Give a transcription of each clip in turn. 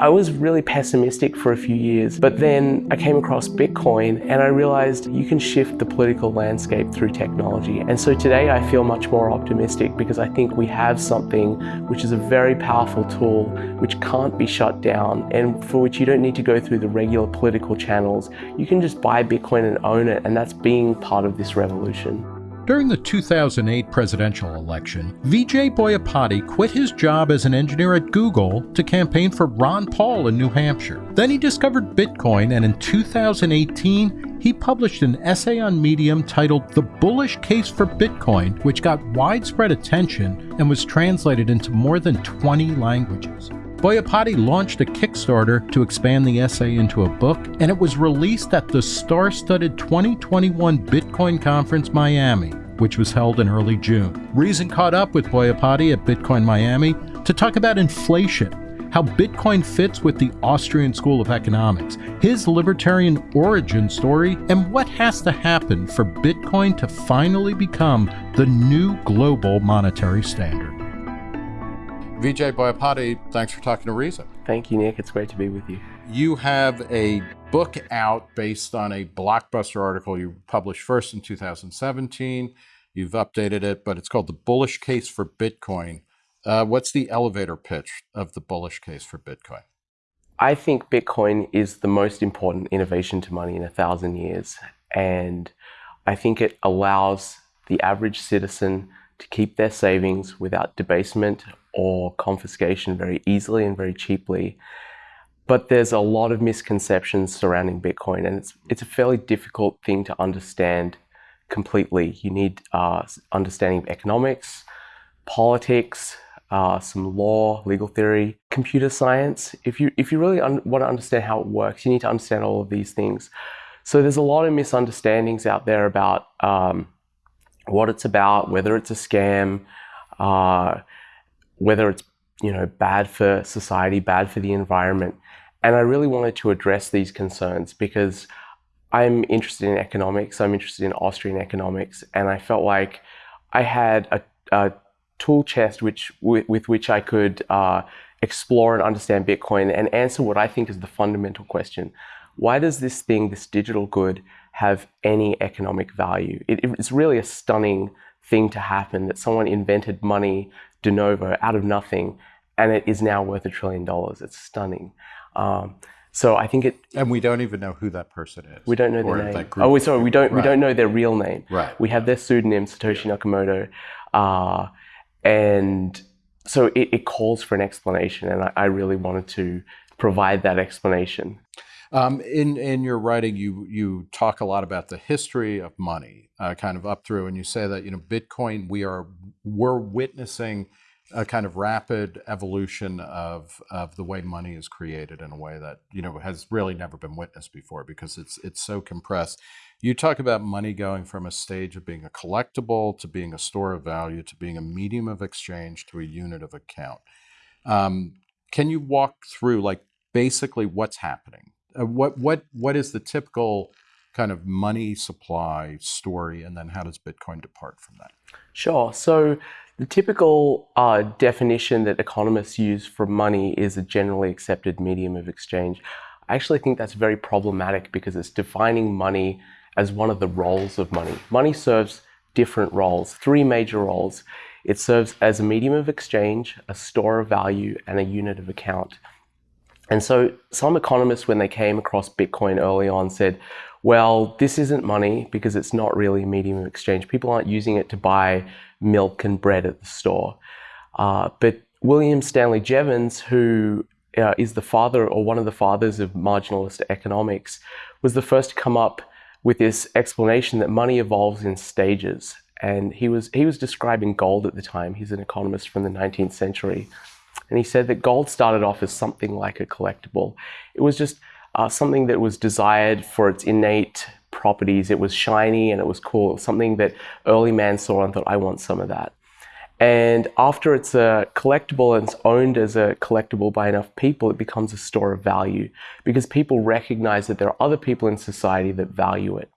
I was really pessimistic for a few years, but then I came across Bitcoin and I realized you can shift the political landscape through technology. And so today I feel much more optimistic because I think we have something which is a very powerful tool which can't be shut down and for which you don't need to go through the regular political channels. You can just buy Bitcoin and own it and that's being part of this revolution. During the 2008 presidential election, Vijay Boyapati quit his job as an engineer at Google to campaign for Ron Paul in New Hampshire. Then he discovered Bitcoin, and in 2018, he published an essay on Medium titled The Bullish Case for Bitcoin, which got widespread attention and was translated into more than 20 languages. Boyapati launched a Kickstarter to expand the essay into a book, and it was released at the star-studded 2021 Bitcoin Conference Miami, which was held in early June. Reason caught up with Boyapati at Bitcoin Miami to talk about inflation, how Bitcoin fits with the Austrian School of Economics, his libertarian origin story, and what has to happen for Bitcoin to finally become the new global monetary standard. Vijay Boyapati, thanks for talking to Reason. Thank you, Nick. It's great to be with you. You have a book out based on a blockbuster article you published first in 2017. You've updated it, but it's called The Bullish Case for Bitcoin. Uh, what's the elevator pitch of the bullish case for Bitcoin? I think Bitcoin is the most important innovation to money in a thousand years. And I think it allows the average citizen to keep their savings without debasement or confiscation very easily and very cheaply. But there's a lot of misconceptions surrounding Bitcoin, and it's, it's a fairly difficult thing to understand completely. You need uh, understanding of economics, politics, uh, some law, legal theory, computer science. If you, if you really want to understand how it works, you need to understand all of these things. So there's a lot of misunderstandings out there about um, what it's about, whether it's a scam, uh, whether it's you know bad for society, bad for the environment. And I really wanted to address these concerns because I'm interested in economics, I'm interested in Austrian economics, and I felt like I had a, a tool chest which with, with which I could uh, explore and understand Bitcoin and answer what I think is the fundamental question. Why does this thing, this digital good, have any economic value? It, it's really a stunning thing to happen that someone invented money de novo out of nothing and it is now worth a trillion dollars. It's stunning. Um, so I think it. And we don't even know who that person is. We don't know their name. Oh, sorry. We don't. Right. We don't know their real name. Right. We have their pseudonym, Satoshi. Nakamoto, uh, and so it, it, calls for an explanation, and I, I, really wanted to provide that explanation. Um, in in your writing, you you talk a lot about the history of money, uh, kind of up through, and you say that you know Bitcoin, we are we're witnessing a kind of rapid evolution of of the way money is created in a way that you know has really never been witnessed before because it's it's so compressed. You talk about money going from a stage of being a collectible to being a store of value to being a medium of exchange to a unit of account. Um, can you walk through like basically what's happening? Uh, what what what is the typical kind of money supply story, and then how does Bitcoin depart from that? Sure. So the typical uh, definition that economists use for money is a generally accepted medium of exchange. I actually think that's very problematic because it's defining money as one of the roles of money. Money serves different roles, three major roles. It serves as a medium of exchange, a store of value, and a unit of account. And so some economists, when they came across Bitcoin early on, said, well, this isn't money because it's not really a medium of exchange. People aren't using it to buy milk and bread at the store. Uh, but William Stanley Jevons, who uh, is the father or one of the fathers of marginalist economics, was the first to come up with this explanation that money evolves in stages. And he was, he was describing gold at the time. He's an economist from the 19th century. And he said that gold started off as something like a collectible. It was just uh, something that was desired for its innate properties. It was shiny and it was cool. Something that early man saw and thought, I want some of that. And after it's a collectible and it's owned as a collectible by enough people, it becomes a store of value because people recognize that there are other people in society that value it.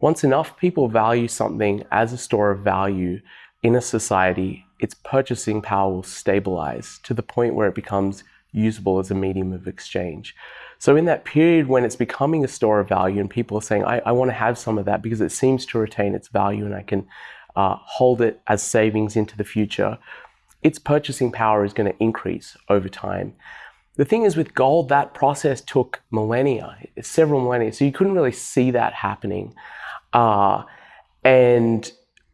Once enough people value something as a store of value in a society, its purchasing power will stabilize to the point where it becomes usable as a medium of exchange. So in that period when it's becoming a store of value and people are saying, I, I want to have some of that because it seems to retain its value and I can uh, hold it as savings into the future, its purchasing power is going to increase over time. The thing is with gold, that process took millennia, several millennia, so you couldn't really see that happening. Uh, and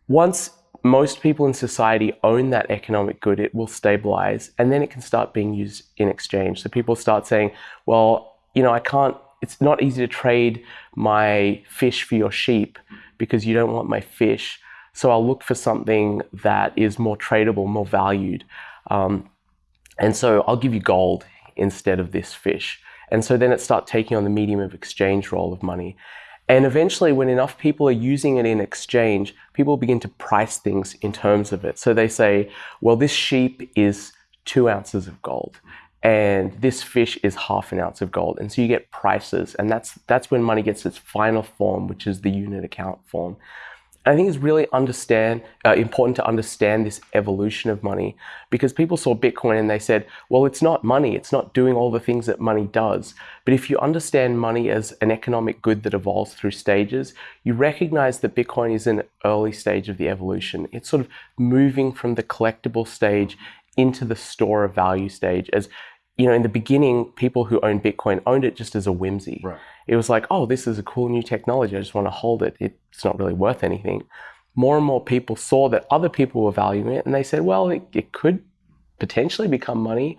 once most people in society own that economic good, it will stabilize and then it can start being used in exchange. So people start saying, well, you know, I can't, it's not easy to trade my fish for your sheep because you don't want my fish. So I'll look for something that is more tradable, more valued. Um, and so I'll give you gold instead of this fish. And so then it starts taking on the medium of exchange role of money. And eventually, when enough people are using it in exchange, people begin to price things in terms of it. So they say, well, this sheep is two ounces of gold and this fish is half an ounce of gold. And so you get prices, and that's that's when money gets its final form, which is the unit account form. I think it's really understand uh, important to understand this evolution of money because people saw Bitcoin and they said, well, it's not money. It's not doing all the things that money does. But if you understand money as an economic good that evolves through stages, you recognize that Bitcoin is an early stage of the evolution. It's sort of moving from the collectible stage into the store of value stage as you know, in the beginning, people who owned Bitcoin owned it just as a whimsy. Right. It was like, oh, this is a cool new technology. I just want to hold it. It's not really worth anything. More and more people saw that other people were valuing it and they said, well, it, it could potentially become money.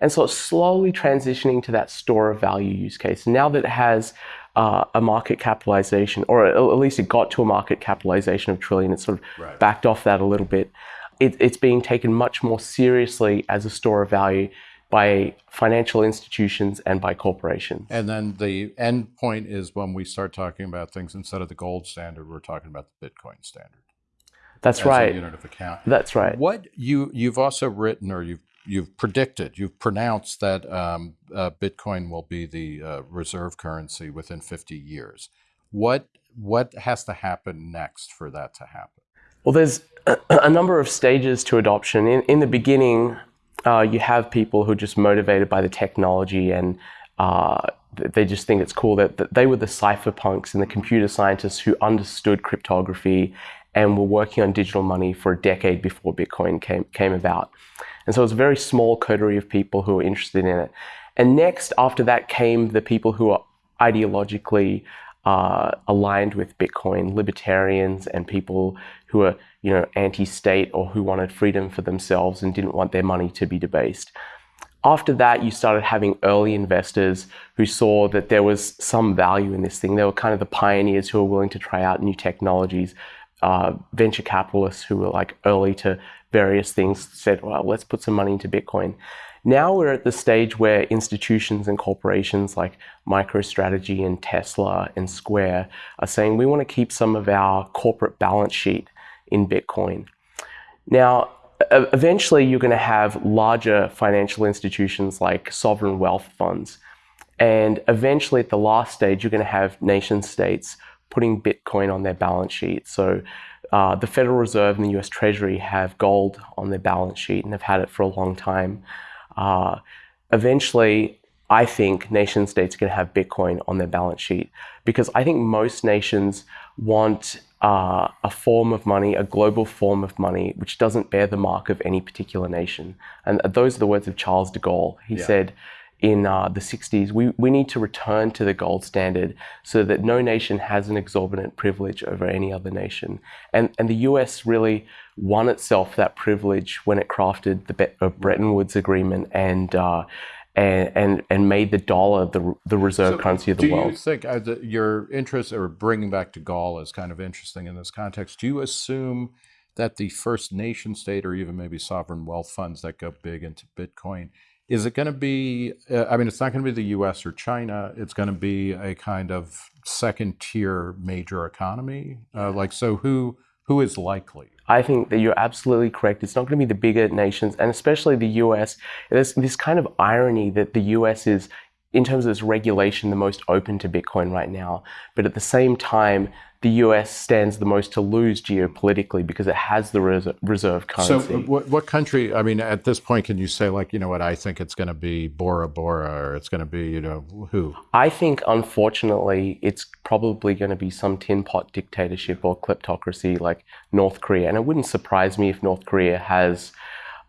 And so it's slowly transitioning to that store of value use case. Now that it has uh, a market capitalization, or at least it got to a market capitalization of trillion, it's sort of right. backed off that a little bit. It, it's being taken much more seriously as a store of value by financial institutions and by corporations. And then the end point is when we start talking about things instead of the gold standard, we're talking about the Bitcoin standard. That's right. unit of account. That's right. What you you've also written or you've you've predicted, you've pronounced that um, uh, Bitcoin will be the uh, reserve currency within 50 years. What what has to happen next for that to happen? Well, there's a number of stages to adoption. In, in the beginning, uh, you have people who are just motivated by the technology and uh, they just think it's cool that, that, they were the cypherpunks and the computer scientists who understood cryptography and were working on digital money for a decade before Bitcoin came, came about. And so it's a very small coterie of people who are interested in it. And next, after that, came the people who are ideologically uh, aligned with Bitcoin, libertarians and people who are, you know, anti-state or who wanted freedom for themselves and didn't want their money to be debased. After that, you started having early investors who saw that there was some value in this thing. They were kind of the pioneers who were willing to try out new technologies. Uh, venture capitalists who were like early to various things said, well, let's put some money into Bitcoin. Now we're at the stage where institutions and corporations like MicroStrategy and Tesla and Square are saying we want to keep some of our corporate balance sheet in Bitcoin. Now, eventually you're going to have larger financial institutions like sovereign wealth funds. And eventually at the last stage, you're going to have nation states putting Bitcoin on their balance sheet. So uh, the Federal Reserve and the US Treasury have gold on their balance sheet and have had it for a long time. Uh, eventually, I think nation states are going to have Bitcoin on their balance sheet because I think most nations want uh, a form of money, a global form of money, which doesn't bear the mark of any particular nation. And those are the words of Charles de Gaulle. He yeah. said in uh, the 60s, we, we need to return to the gold standard so that no nation has an exorbitant privilege over any other nation. And, and the US really won itself that privilege when it crafted the Be uh, Bretton Woods Agreement and uh, and, and and made the dollar the the reserve so currency of the world. Do you think uh, your interest or bringing back de Gaulle is kind of interesting in this context? Do you assume that the first nation state or even maybe sovereign wealth funds that go big into Bitcoin is it going to be? Uh, I mean, it's not going to be the U.S. or China. It's going to be a kind of second tier major economy. Uh, like, so who who is likely? I think that you're absolutely correct. It's not going to be the bigger nations, and especially the US. There's this kind of irony that the US is in terms of its regulation, the most open to Bitcoin right now. But at the same time, the US stands the most to lose geopolitically because it has the reserve currency. So, what, what country? I mean, at this point, can you say like, you know what? I think it's going to be Bora Bora, or it's going to be, you know, who? I think, unfortunately, it's probably going to be some tin pot dictatorship or kleptocracy like North Korea, and it wouldn't surprise me if North Korea has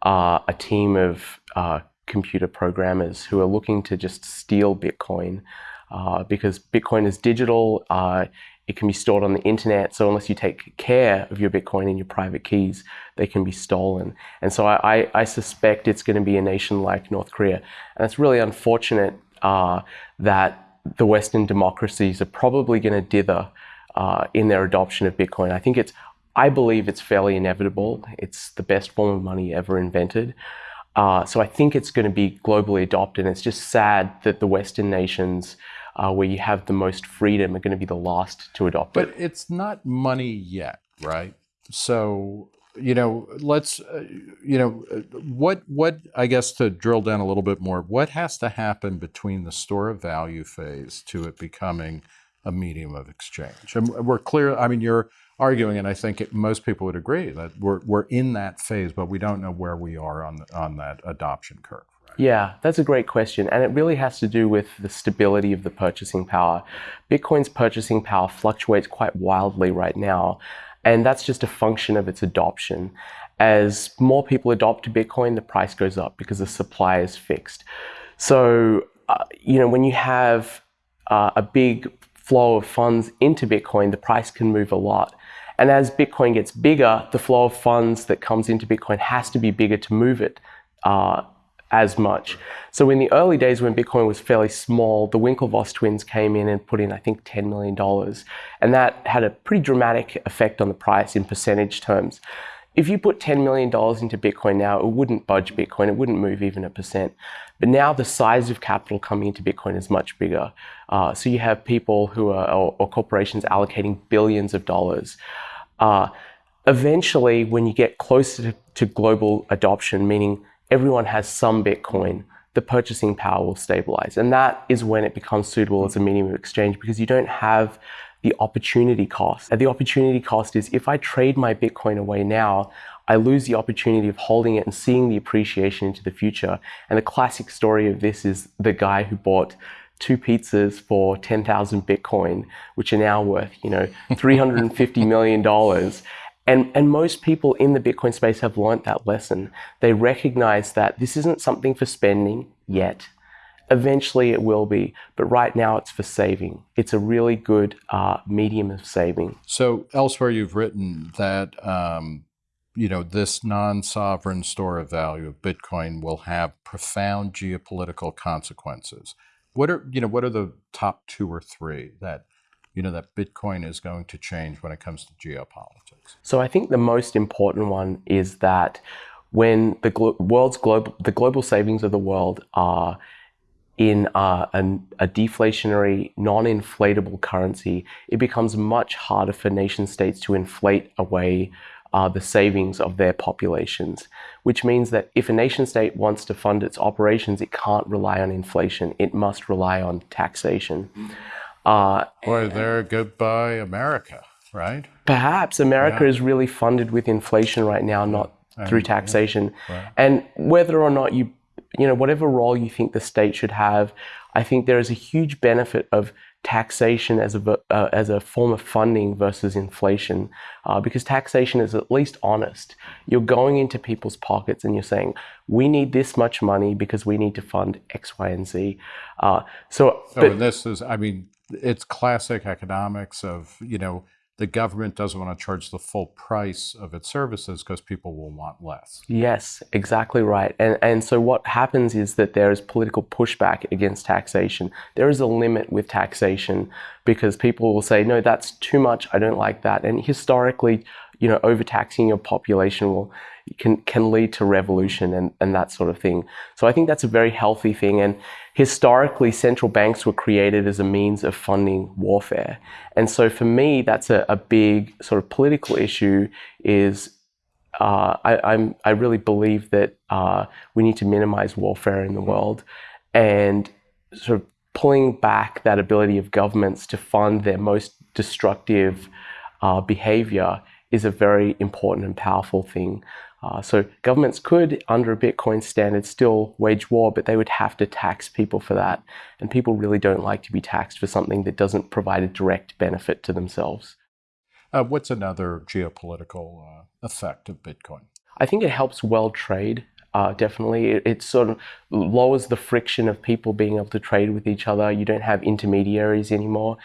uh, a team of uh, computer programmers who are looking to just steal Bitcoin. Uh, because Bitcoin is digital, uh, it can be stored on the internet. So unless you take care of your Bitcoin and your private keys, they can be stolen. And so I, I suspect it's going to be a nation like North Korea. And it's really unfortunate uh, that the Western democracies are probably going to dither uh, in their adoption of Bitcoin. I think it's, I believe it's fairly inevitable. It's the best form of money ever invented. Uh, so I think it's going to be globally adopted. And it's just sad that the Western nations uh, where you have the most freedom are going to be the last to adopt but it. But it's not money yet, right? So you know, let's uh, you know what what I guess to drill down a little bit more. What has to happen between the store of value phase to it becoming a medium of exchange? And we're clear. I mean, you're arguing, and I think most people would agree that we're we're in that phase, but we don't know where we are on on that adoption curve. Yeah, that's a great question. And it really has to do with the stability of the purchasing power. Bitcoin's purchasing power fluctuates quite wildly right now. And that's just a function of its adoption. As more people adopt Bitcoin, the price goes up because the supply is fixed. So, uh, you know, when you have uh, a big flow of funds into Bitcoin, the price can move a lot. And as Bitcoin gets bigger, the flow of funds that comes into Bitcoin has to be bigger to move it. Uh, as much. So in the early days when Bitcoin was fairly small, the Winklevoss twins came in and put in, I think, $10 million. And that had a pretty dramatic effect on the price in percentage terms. If you put $10 million into Bitcoin now, it wouldn't budge Bitcoin. It wouldn't move even a percent. But now the size of capital coming into Bitcoin is much bigger. Uh, so you have people who are, or, or corporations allocating billions of dollars. Uh, eventually, when you get closer to, to global adoption, meaning everyone has some Bitcoin, the purchasing power will stabilize. And that is when it becomes suitable as a medium of exchange because you don't have the opportunity cost. And the opportunity cost is if I trade my Bitcoin away now, I lose the opportunity of holding it and seeing the appreciation into the future. And the classic story of this is the guy who bought two pizzas for 10,000 Bitcoin, which are now worth, you know, $350 million. And, and most people in the Bitcoin space have learned that lesson. They recognize that this isn't something for spending yet. Eventually it will be, but right now it's for saving. It's a really good uh, medium of saving. So elsewhere you've written that um, you know this non-sovereign store of value of Bitcoin will have profound geopolitical consequences. What are you know what are the top two or three that you know that Bitcoin is going to change when it comes to geopolitics? So I think the most important one is that when the glo world's global the global savings of the world are in a, a deflationary, non-inflatable currency, it becomes much harder for nation states to inflate away uh, the savings of their populations, which means that if a nation state wants to fund its operations, it can't rely on inflation. It must rely on taxation. Mm -hmm. Uh, Boy, there, goodbye America, right? Perhaps America yeah. is really funded with inflation right now, not and, through taxation. Yeah. Right. And whether or not you, you know, whatever role you think the state should have, I think there is a huge benefit of taxation as a uh, as a form of funding versus inflation, uh, because taxation is at least honest. You're going into people's pockets and you're saying, "We need this much money because we need to fund X, Y, and Z." Uh, so, so but, this is, I mean, it's classic economics of you know the government doesn't want to charge the full price of its services because people will want less. Yes, exactly right. And and so what happens is that there is political pushback against taxation. There is a limit with taxation because people will say, no, that's too much. I don't like that. And historically, you know, overtaxing your population will can can lead to revolution and, and that sort of thing. So I think that's a very healthy thing. And historically, central banks were created as a means of funding warfare. And so for me, that's a, a big sort of political issue is uh, I, am I really believe that uh, we need to minimize warfare in the world and sort of pulling back that ability of governments to fund their most destructive uh, behavior is a very important and powerful thing. Uh, so governments could, under a Bitcoin standard, still wage war, but they would have to tax people for that. And people really don't like to be taxed for something that doesn't provide a direct benefit to themselves. Uh, what's another geopolitical uh, effect of Bitcoin? I think it helps world trade. Uh, definitely, it, it, sort of lowers the friction of people being able to trade with each other. You don't have intermediaries anymore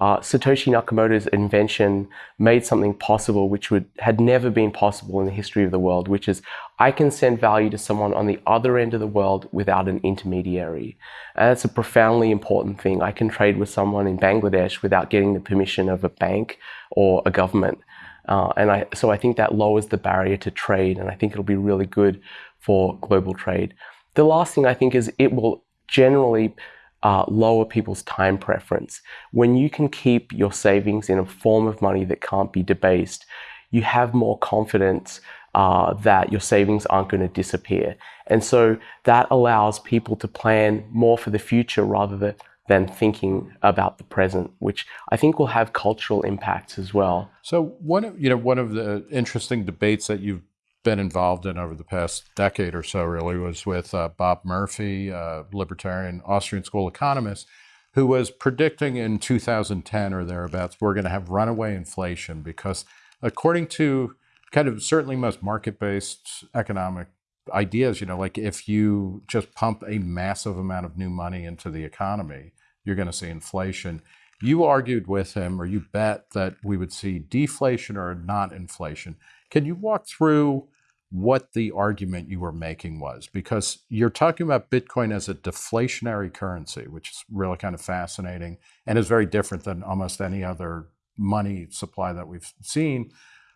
uh, Satoshi Nakamoto's invention made something possible which would had never been possible in the history of the world, which is I can send value to someone on the other end of the world without an intermediary. And that's a profoundly important thing. I can trade with someone in Bangladesh without getting the permission of a bank or a government. Uh, and I, so I think that lowers the barrier to trade, and I think it'll be really good for global trade. The last thing I think is it will generally uh, lower people's time preference. When you can keep your savings in a form of money that can't be debased, you have more confidence uh, that your savings aren't going to disappear. And so that allows people to plan more for the future rather than, than thinking about the present, which I think will have cultural impacts as well. So one of, you know, one of the interesting debates that you've been involved in over the past decade or so really was with uh, Bob Murphy, uh, libertarian Austrian school economist, who was predicting in 2010 or thereabouts we're going to have runaway inflation because according to kind of certainly most market-based economic ideas, you know, like if you just pump a massive amount of new money into the economy, you're going to see inflation. You argued with him, or you bet that we would see deflation or not inflation. Can you walk through what the argument you were making was because you're talking about Bitcoin as a deflationary currency, which is really kind of fascinating and is very different than almost any other money supply that we've seen.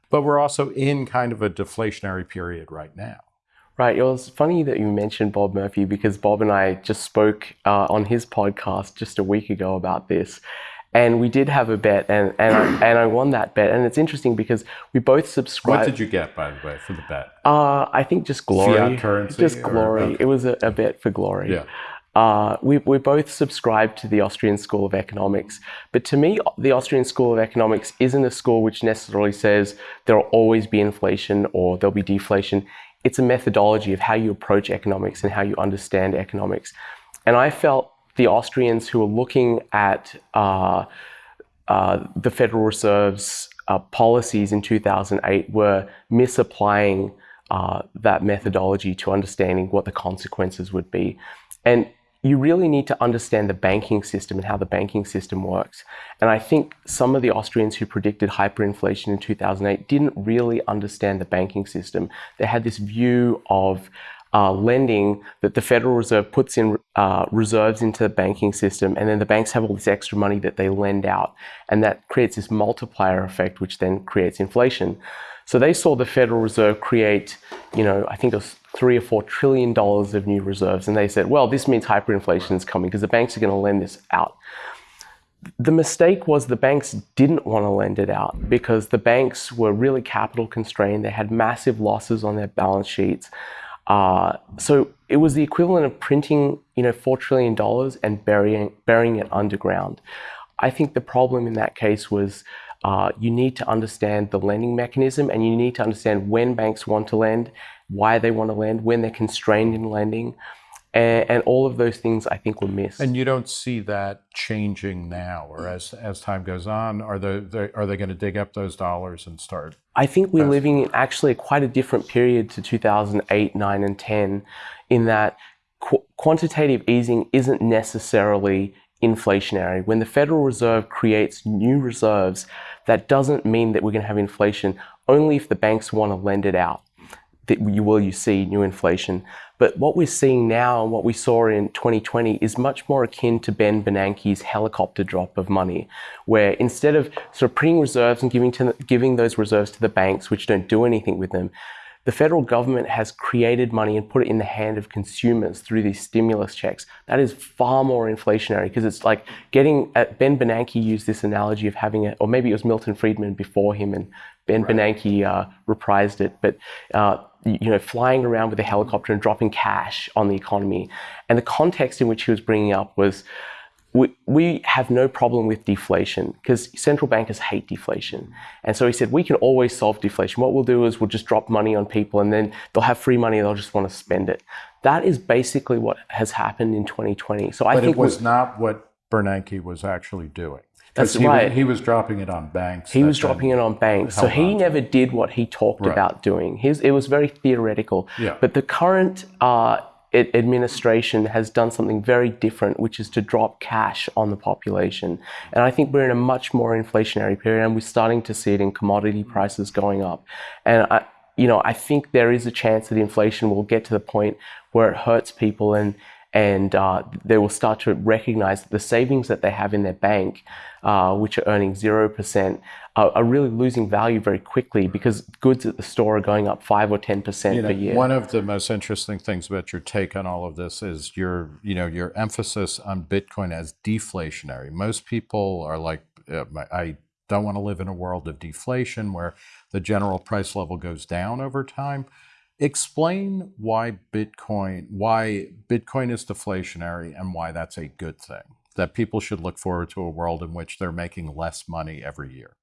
But we're also in kind of a deflationary period right now. Right. It was funny that you mentioned Bob Murphy because Bob and I just spoke uh, on his podcast just a week ago about this. And we did have a bet, and and I, and I won that bet. And it's interesting because we both subscribed. What did you get, by the way, for the bet? Uh, I think just glory. Fiat currency. Just or- glory. okay. It was a, a bet for glory. Yeah. Uh, we, we both subscribed to the Austrian School of Economics. But to me, the Austrian School of Economics isn't a school which necessarily says there will always be inflation or there'll be deflation. It's a methodology of how you approach economics and how you understand economics. And I felt the Austrians who were looking at uh, uh, the Federal Reserve's uh, policies in 2008 were misapplying uh, that methodology to understanding what the consequences would be. And you really need to understand the banking system and how the banking system works. And I think some of the Austrians who predicted hyperinflation in 2008 didn't really understand the banking system. They had this view of uh, lending that the Federal Reserve puts in uh, reserves into the banking system, and then the banks have all this extra money that they lend out, and that creates this multiplier effect, which then creates inflation. So they saw the Federal Reserve create, you know, I think it was three or four trillion dollars of new reserves, and they said, well, this means hyperinflation is coming because the banks are going to lend this out. The mistake was the banks didn't want to lend it out because the banks were really capital constrained. They had massive losses on their balance sheets. Uh, so it was the equivalent of printing, you know, four trillion dollars and burying burying it underground. I think the problem in that case was uh, you need to understand the lending mechanism and you need to understand when banks want to lend, why they want to lend, when they're constrained in lending. And, and all of those things I think were missed. And you don't see that changing now, or as as time goes on, are they, they are they going to dig up those dollars and start? I think we're living in actually quite a different period to 2008, 9, and 10 in that qu- quantitative easing isn't necessarily inflationary. When the Federal Reserve creates new reserves, that doesn't mean that we're going to have inflation only if the banks want to lend it out. That you will you see new inflation. But what we're seeing now and what we saw in 2020 is much more akin to Ben Bernanke's helicopter drop of money, where instead of sort of printing reserves and giving to giving those reserves to the banks, which don't do anything with them, the federal government has created money and put it in the hand of consumers through these stimulus checks. That is far more inflationary because it's like getting. Uh, ben Bernanke used this analogy of having it, or maybe it was Milton Friedman before him, and Ben Bernanke uh, reprised it. But uh, you know, flying around with a helicopter and dropping cash on the economy, and the context in which he was bringing up was we, we have no problem with deflation because central bankers hate deflation. And so he said, we can always solve deflation. What we'll do is we'll just drop money on people and then they'll have free money and they'll just want to spend it. That is basically what has happened in 2020. So I but think it was not what Bernanke was actually doing. That's he, right. He was dropping it on banks. He was dropping it on banks. So he never did what he talked right. about doing. His, it was very theoretical. Yeah. But the current uh, administration has done something very different, which is to drop cash on the population. And I think we're in a much more inflationary period, and we're starting to see it in commodity prices going up. And I, you know, I think there is a chance that inflation will get to the point where it hurts people and and uh, they will start to recognize that the savings that they have in their bank, uh, which are earning 0%, uh, are really losing value very quickly because goods at the store are going up 5 or 10% you know, per year. One of the most interesting things about your take on all of this is your, you know, your emphasis on Bitcoin as deflationary. Most people are like, uh, I don't want to live in a world of deflation where the general price level goes down over time. Explain why Bitcoin, why Bitcoin is deflationary and why that's a good thing. That people should look forward to a world in which they're making less money every year.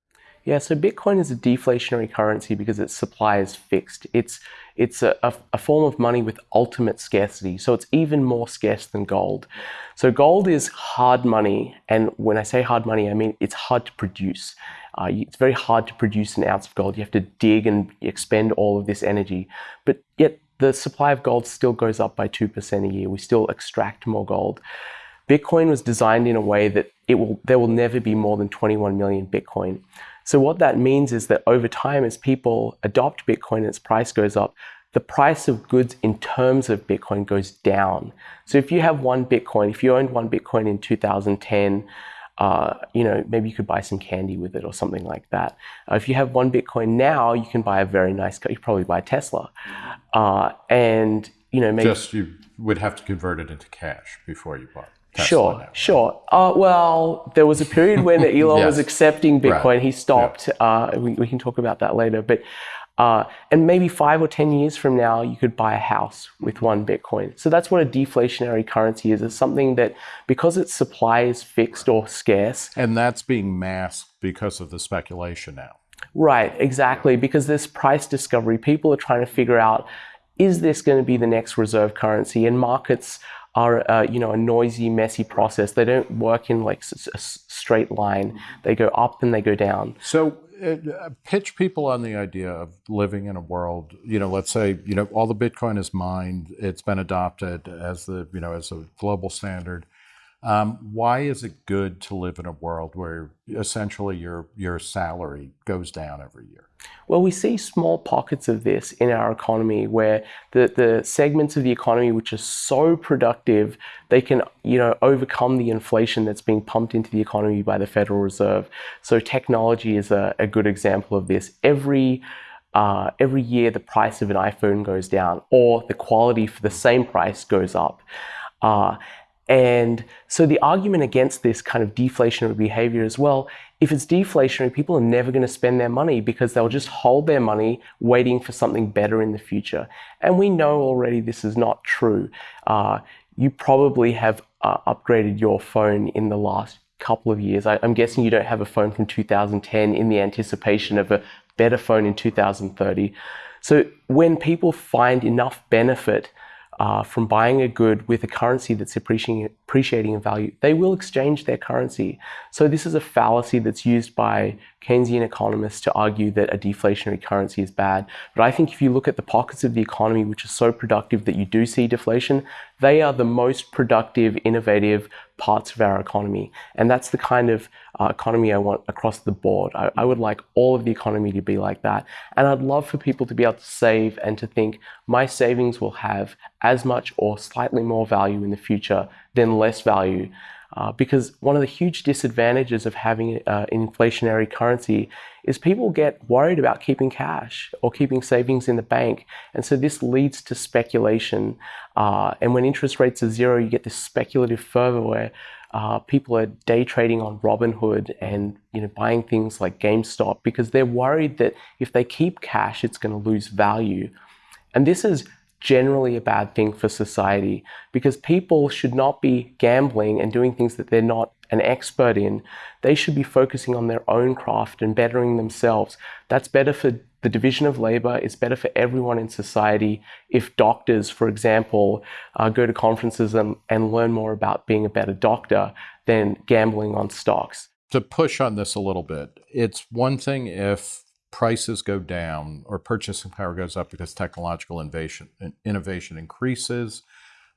Yeah, so Bitcoin is a deflationary currency because its supply is fixed. It's it's a, a, a, form of money with ultimate scarcity, so it's even more scarce than gold. So gold is hard money, and when I say hard money, I mean it's hard to produce. Uh, it's very hard to produce an ounce of gold. You have to dig and expend all of this energy, but yet the supply of gold still goes up by 2% a year. We still extract more gold. Bitcoin was designed in a way that it will there will never be more than 21 million Bitcoin. So what that means is that over time, as people adopt Bitcoin and its price goes up, the price of goods in terms of Bitcoin goes down. So if you have one Bitcoin, if you owned one Bitcoin in 2010, uh, you know, maybe you could buy some candy with it or something like that. Uh, if you have one Bitcoin now, you can buy a very nice car. You probably buy a Tesla. Uh, and, you know, maybe. Just you would have to convert it into cash before you bought. Tesla sure, now, right? sure. Uh, well, there was a period when Elon Yes. was accepting Bitcoin. Right. He stopped. Uh, we, we can talk about that later. But uh, and maybe five or ten years from now, you could buy a house with one Bitcoin. So that's what a deflationary currency is. It's something that because its supply is fixed or scarce, And that's being masked because of the speculation now. Right, exactly. Because this price discovery, people are trying to figure out is this going to be the next reserve currency? And markets are, uh, you know, a noisy, messy process. They don't work in like a straight line. They go up and they go down. So, uh, pitch people on the idea of living in a world. You know, let's say you know all the Bitcoin is mined. It's been adopted as the you know as a global standard. Um, why is it good to live in a world where essentially your your salary goes down every year? Well, we see small pockets of this in our economy where the, the segments of the economy which are so productive, they can, you know, overcome the inflation that's being pumped into the economy by the Federal Reserve. So technology is a, a good example of this. Every uh, every year the price of an iPhone goes down or the quality for the same price goes up. Uh, and so the argument against this kind of deflationary behavior as well, if it's deflationary, people are never going to spend their money because they'll just hold their money waiting for something better in the future. And we know already this is not true. Uh, you probably have uh, upgraded your phone in the last couple of years. I, I'm guessing you don't have a phone from 2010 in the anticipation of a better phone in 2030. So when people find enough benefit uh, from buying a good with a currency that's appreciating, appreciating in value, they will exchange their currency. So this is a fallacy that's used by Keynesian economists to argue that a deflationary currency is bad. But I think if you look at the pockets of the economy which are so productive that you do see deflation, they are the most productive, innovative parts of our economy. And that's the kind of uh, economy I want across the board. I, I would like all of the economy to be like that. And I'd love for people to be able to save and to think my savings will have as much or slightly more value in the future than less value. Uh, because one of the huge disadvantages of having uh, an inflationary currency is people get worried about keeping cash or keeping savings in the bank. And so this leads to speculation. Uh, and when interest rates are zero, you get this speculative fervor where uh, people are day trading on Robinhood and you know buying things like GameStop because they're worried that if they keep cash, it's going to lose value. And this is generally a bad thing for society because people should not be gambling and doing things that they're not an expert in. They should be focusing on their own craft and bettering themselves. That's better for the division of labor. It's better for everyone in society if doctors, for example, uh, go to conferences and, and learn more about being a better doctor than gambling on stocks. To push on this a little bit, it's one thing if prices go down or purchasing power goes up because technological innovation, innovation increases.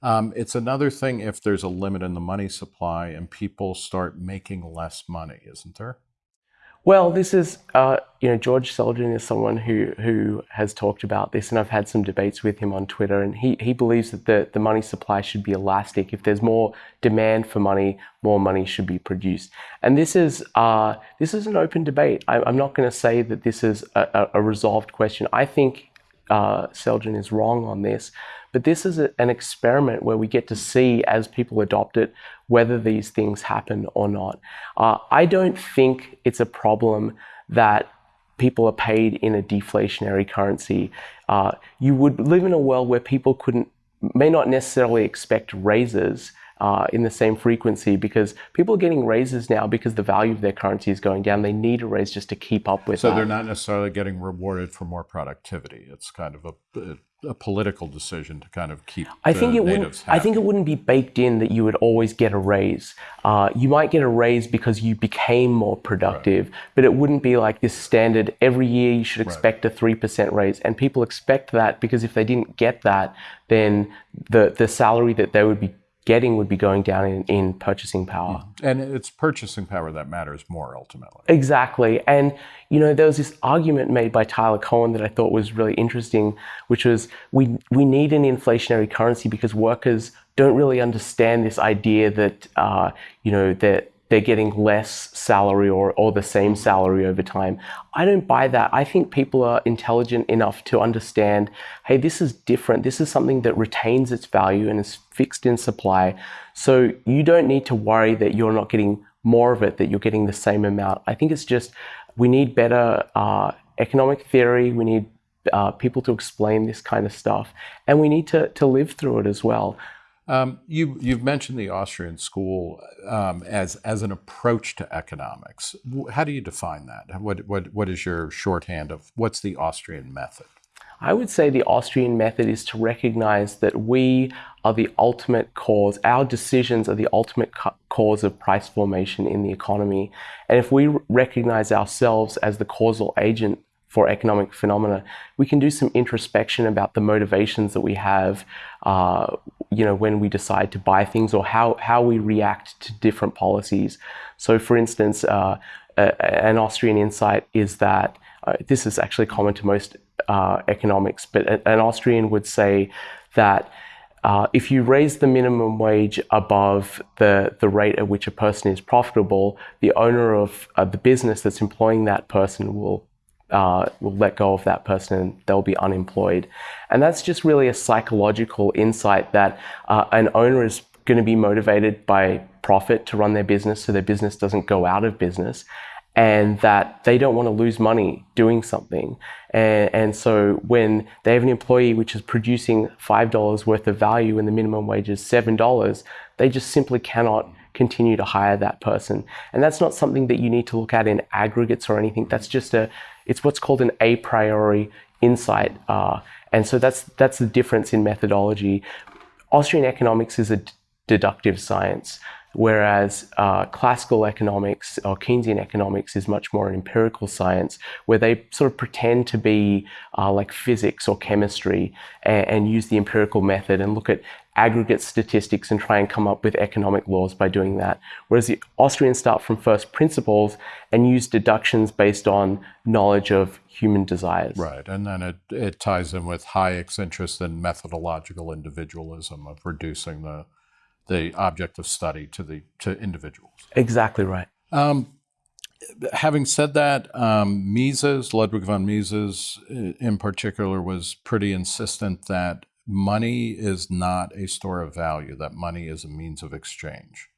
Um, it's another thing if there's a limit in the money supply and people start making less money, isn't there? Well, this is, uh, you know, George Selgin is someone who, who has talked about this, and I've had some debates with him on Twitter, and he, he believes that the, the money supply should be elastic. If there's more demand for money, more money should be produced. And this is, uh, this is an open debate. I, am not going to say that this is a, a, resolved question. I think uh, Selgin is wrong on this, but this is a, an experiment where we get to see as people adopt it whether these things happen or not. Uh, I don't think it's a problem that people are paid in a deflationary currency. Uh, you would live in a world where people couldn't, may not necessarily expect raises uh, in the same frequency because people are getting raises now because the value of their currency is going down. They need a raise just to keep up with. So that. they're not necessarily getting rewarded for more productivity. It's kind of a, a political decision to kind of keep. I think it wouldn't. Happy. I think it wouldn't be baked in that you would always get a raise. Uh, you might get a raise because you became more productive, right. but it wouldn't be like this standard. Every year you should expect right. a three percent raise, and people expect that because if they didn't get that, then the the salary that they would be getting would be going down in, in purchasing power. Mm-hmm. And it's purchasing power that matters more ultimately. Exactly. And, you know, there was this argument made by Tyler Cowen that I thought was really interesting, which was we, we need an inflationary currency because workers don't really understand this idea that, uh, you know, that they're getting less salary or, or the same salary over time. I don't buy that. I think people are intelligent enough to understand hey, this is different. This is something that retains its value and is fixed in supply. So you don't need to worry that you're not getting more of it, that you're getting the same amount. I think it's just we need better uh, economic theory. We need uh, people to explain this kind of stuff, and we need to, to live through it as well. Um, you, you've mentioned the Austrian school um, as, as an approach to economics. How do you define that? What, what, what is your shorthand of what's the Austrian method? I would say the Austrian method is to recognize that we are the ultimate cause, our decisions are the ultimate cause of price formation in the economy. And if we recognize ourselves as the causal agent for economic phenomena, we can do some introspection about the motivations that we have, uh, you know, when we decide to buy things or how, how we react to different policies. So for instance, uh, an Austrian insight is that uh, this is actually common to most uh, economics, but an Austrian would say that uh, if you raise the minimum wage above the, the rate at which a person is profitable, the owner of uh, the business that's employing that person will uh, will let go of that person and they'll be unemployed. And that's just really a psychological insight that uh, an owner is going to be motivated by profit to run their business so their business doesn't go out of business and that they don't want to lose money doing something. And, and, so when they have an employee which is producing $5 worth of value and the minimum wage is $7, they just simply cannot continue to hire that person. And that's not something that you need to look at in aggregates or anything. That's just a, it's what's called an a priori insight. Uh, and so that's, that's the difference in methodology. Austrian economics is a deductive science, whereas uh, classical economics or Keynesian economics is much more an empirical science where they sort of pretend to be uh, like physics or chemistry and, and, use the empirical method and look at aggregate statistics and try and come up with economic laws by doing that. Whereas the Austrians start from first principles and use deductions based on knowledge of human desires. Right, and then it, it ties in with Hayek's interest in methodological individualism of reducing the the object of study to the to individuals. Exactly right. Um, having said that, um, Mises, Ludwig von Mises in particular, was pretty insistent that money is not a store of value, that money is a means of exchange.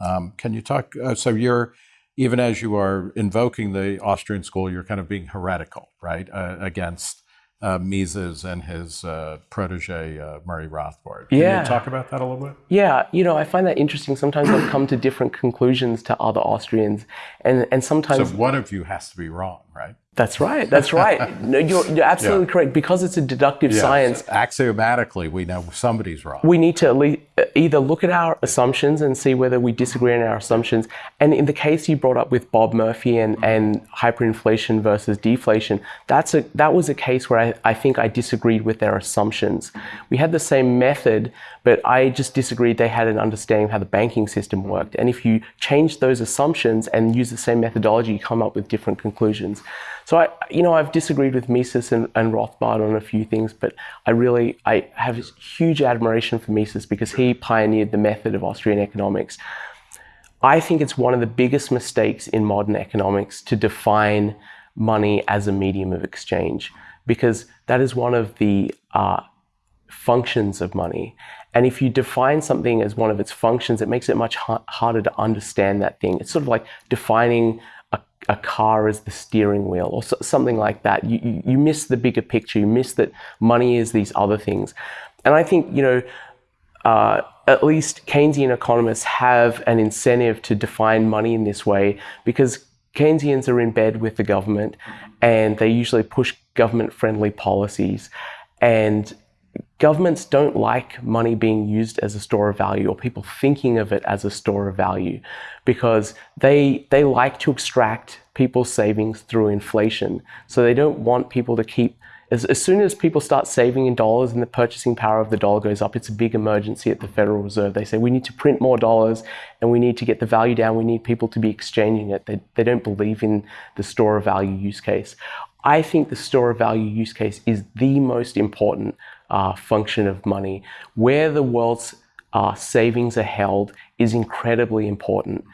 Um, can you talk? Uh, so you're, even as you are invoking the Austrian school, you're kind of being heretical, right, uh, against uh, Mises and his uh, protege uh, Murray Rothbard. Can Yeah. you talk about that a little bit? Yeah, you know, I find that interesting. Sometimes I've come to different conclusions to other Austrians, and and sometimes- So sometimes one of you has to be wrong, right? That's right. That's right. No, you're, you're absolutely correct because it's a deductive science. Axiomatically, we know somebody's wrong. we need to least either look at our assumptions and see whether we disagree on our assumptions. And in the case you brought up with Bob Murphy and, mm-hmm. and hyperinflation versus deflation, that's a that was a case where I, I think I disagreed with their assumptions. We had the same method, but I just disagreed they had an understanding of how the banking system worked. And if you change those assumptions and use the same methodology, you come up with different conclusions. So I, you know, I've disagreed with Mises and, and Rothbard on a few things, but I really, I have huge admiration for Mises because he pioneered the method of Austrian economics. I think it's one of the biggest mistakes in modern economics to define money as a medium of exchange because that is one of the uh, functions of money. And if you define something as one of its functions, it makes it much ha- harder to understand that thing. It's sort of like defining a, car as the steering wheel or so, something like that. You, you, you miss the bigger picture. You miss that money is these other things. And I think, you know, uh, at least Keynesian economists have an incentive to define money in this way because Keynesians are in bed with the government and they usually push government friendly policies. And governments don't like money being used as a store of value or people thinking of it as a store of value because they they like to extract people's savings through inflation. So they don't want people to keep as, as soon as people start saving in dollars and the purchasing power of the dollar goes up it's a big emergency at the federal reserve. They say we need to print more dollars and we need to get the value down. We need people to be exchanging it. They, they don't believe in the store of value use case. I think the store of value use case is the most important uh, function of money. Where the world's uh, savings are held is incredibly important.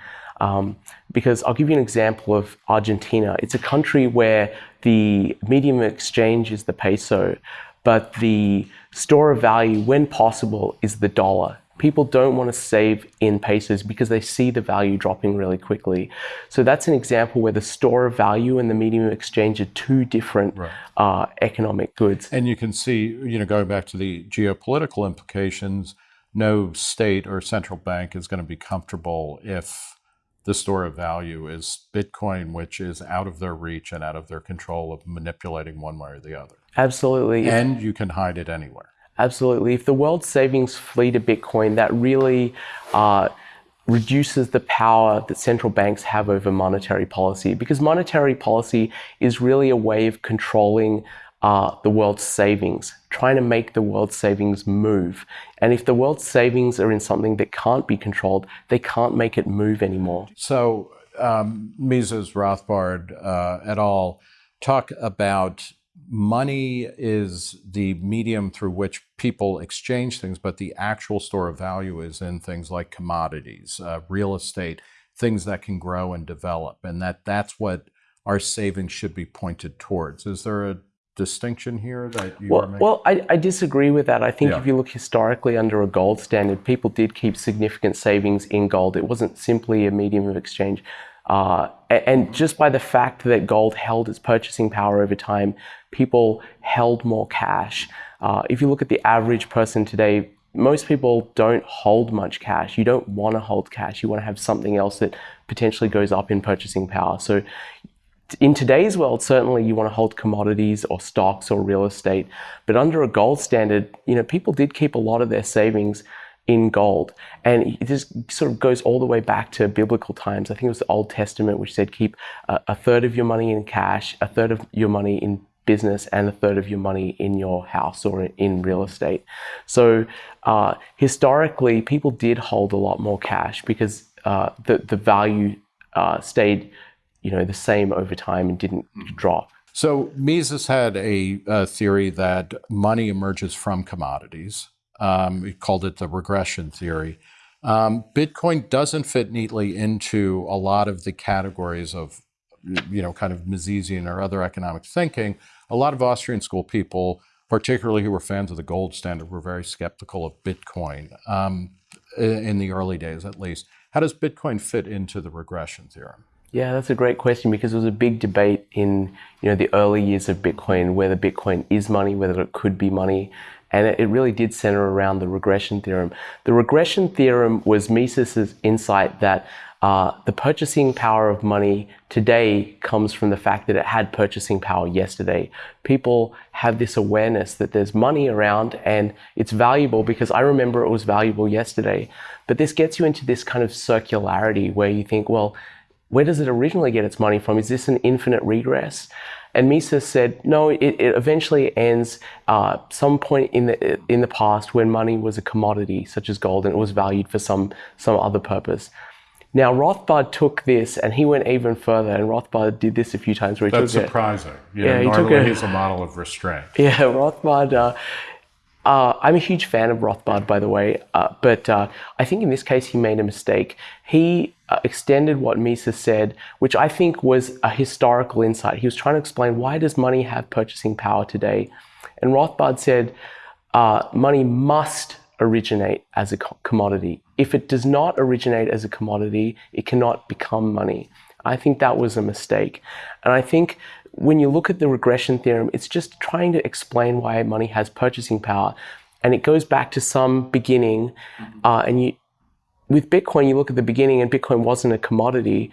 Um, because I'll give you an example of Argentina. It's a country where the medium of exchange is the peso, but the store of value, when possible, is the dollar. People don't want to save in pesos because they see the value dropping really quickly. So that's an example where the store of value and the medium of exchange are two different uh, economic goods. And you can see, you know, going back to the geopolitical implications, no state or central bank is going to be comfortable if the store of value is Bitcoin, which is out of their reach and out of their control of manipulating one way or the other. Absolutely. And you can hide it anywhere. Absolutely. If the world's savings flee to Bitcoin, that really uh, reduces the power that central banks have over monetary policy because monetary policy is really a way of controlling uh, the world's savings, trying to make the world's savings move. And if the world's savings are in something that can't be controlled, they can't make it move anymore. So, um, Mises, Rothbard, uh, et al. talk about money is the medium through which people exchange things, but the actual store of value is in things like commodities, uh, real estate, things that can grow and develop, and that that's what our savings should be pointed towards. Is there a distinction here that you are Well, making? well I, I disagree with that. I think Yeah. if you look historically under a gold standard, people did keep significant savings in gold. It wasn't simply a medium of exchange. Uh, and just by the fact that gold held its purchasing power over time, people held more cash. Uh, if you look at the average person today, most people don't hold much cash. You don't want to hold cash. You want to have something else that potentially goes up in purchasing power. So in today's world, certainly you want to hold commodities or stocks or real estate, but under a gold standard, you know, people did keep a lot of their savings in gold. And it just sort of goes all the way back to biblical times. I think it was the Old Testament, which said keep a, a third of your money in cash, a third of your money in business, and a third of your money in your house or in real estate. So uh, historically, people did hold a lot more cash because uh, the, the value uh, stayed you know, the same over time and didn't drop. So Mises had a, uh theory that money emerges from commodities. Um, he called it the regression theory. Um, Bitcoin doesn't fit neatly into a lot of the categories of, you know, kind of Misesian or other economic thinking. A lot of Austrian school people, particularly who were fans of the gold standard, were very skeptical of Bitcoin um, in in the early days, at least. How does Bitcoin fit into the regression theorem? Yeah, that's a great question because there was a big debate in you know the early years of Bitcoin whether Bitcoin is money, whether it could be money, and it, really did center around the regression theorem. The regression theorem was Mises's insight that uh, the purchasing power of money today comes from the fact that it had purchasing power yesterday. People have this awareness that there's money around and it's valuable because I remember it was valuable yesterday. But this gets you into this kind of circularity where you think, well, where does it originally get its money from? Is this an infinite regress? And Mises said, no, it, it eventually ends uh, some point in the in the past when money was a commodity, such as gold, and it was valued for some some other purpose. Now Rothbard took this and he went even further, and Rothbard did this a few times. Where he That's took surprising. You yeah, know, normally he he's a model of restraint. Yeah, Rothbard. Uh, uh, I'm a huge fan of Rothbard, by the way, uh, but uh, I think in this case he made a mistake. He uh, extended what Mises said, which I think was a historical insight. He was trying to explain why does money have purchasing power today, and Rothbard said uh, money must originate as a commodity. If it does not originate as a commodity, it cannot become money. I think that was a mistake. And I think when you look at the regression theorem, it's just trying to explain why money has purchasing power. And it goes back to some beginning. Uh, and you, with Bitcoin, you look at the beginning and Bitcoin wasn't a commodity,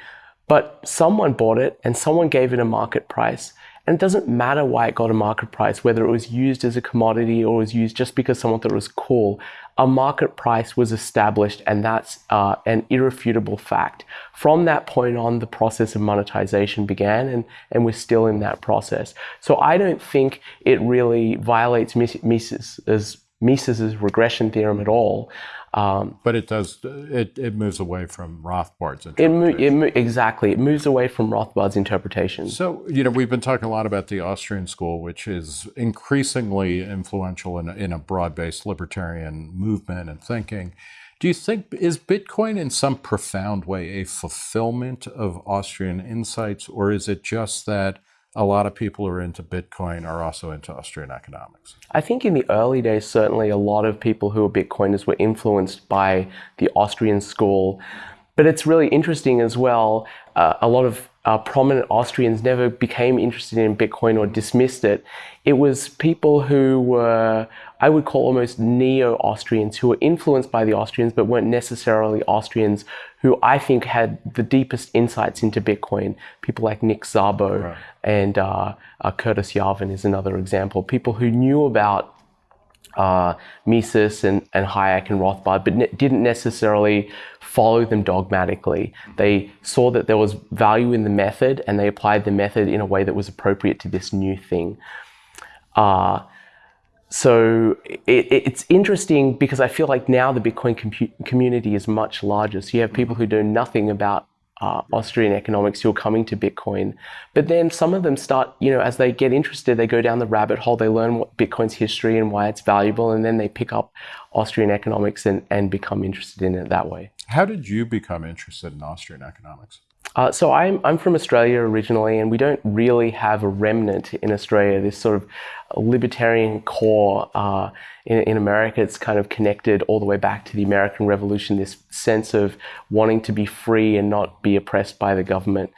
but someone bought it and someone gave it a market price. And it doesn't matter why it got a market price, whether it was used as a commodity or was used just because someone thought it was cool. A market price was established, and that's uh, an irrefutable fact. From that point on, the process of monetization began, and, and we're still in that process. So I don't think it really violates Mises's, Mises's regression theorem at all. Um, but it does, it, it moves away from Rothbard's interpretation. It, mo- it mo- exactly. It moves away from Rothbard's interpretation. So, you know, we've been talking a lot about the Austrian school, which is increasingly influential in, in a broad based libertarian movement and thinking. Do you think, is Bitcoin in some profound way a fulfillment of Austrian insights, or is it just that a lot of people who are into Bitcoin are also into Austrian economics. I think in the early days, certainly a lot of people who were Bitcoiners were influenced by the Austrian school. But it's really interesting as well. Uh, a lot of uh, prominent Austrians never became interested in Bitcoin or dismissed it. It was people who were, I would call almost neo Austrians, who were influenced by the Austrians but weren't necessarily Austrians who I think had the deepest insights into Bitcoin. People like Nick Szabo right. and uh, uh, Curtis Yarvin is another example. People who knew about uh, Mises and, and Hayek and Rothbard, but ne- didn't necessarily follow them dogmatically. They saw that there was value in the method and they applied the method in a way that was appropriate to this new thing. Uh, so it, it's interesting because I feel like now the Bitcoin community is much larger. So you have people who know nothing about uh, Austrian economics who are coming to Bitcoin, but then some of them start, you know, as they get interested, they go down the rabbit hole. They learn what Bitcoin's history and why it's valuable, and then they pick up Austrian economics and, and become interested in it that way. How did you become interested in Austrian economics? Uh, so I'm, I'm from Australia originally, and we don't really have a remnant in Australia, this sort of libertarian core. Uh, in, in, America, it's kind of connected all the way back to the American Revolution, this sense of wanting to be free and not be oppressed by the government.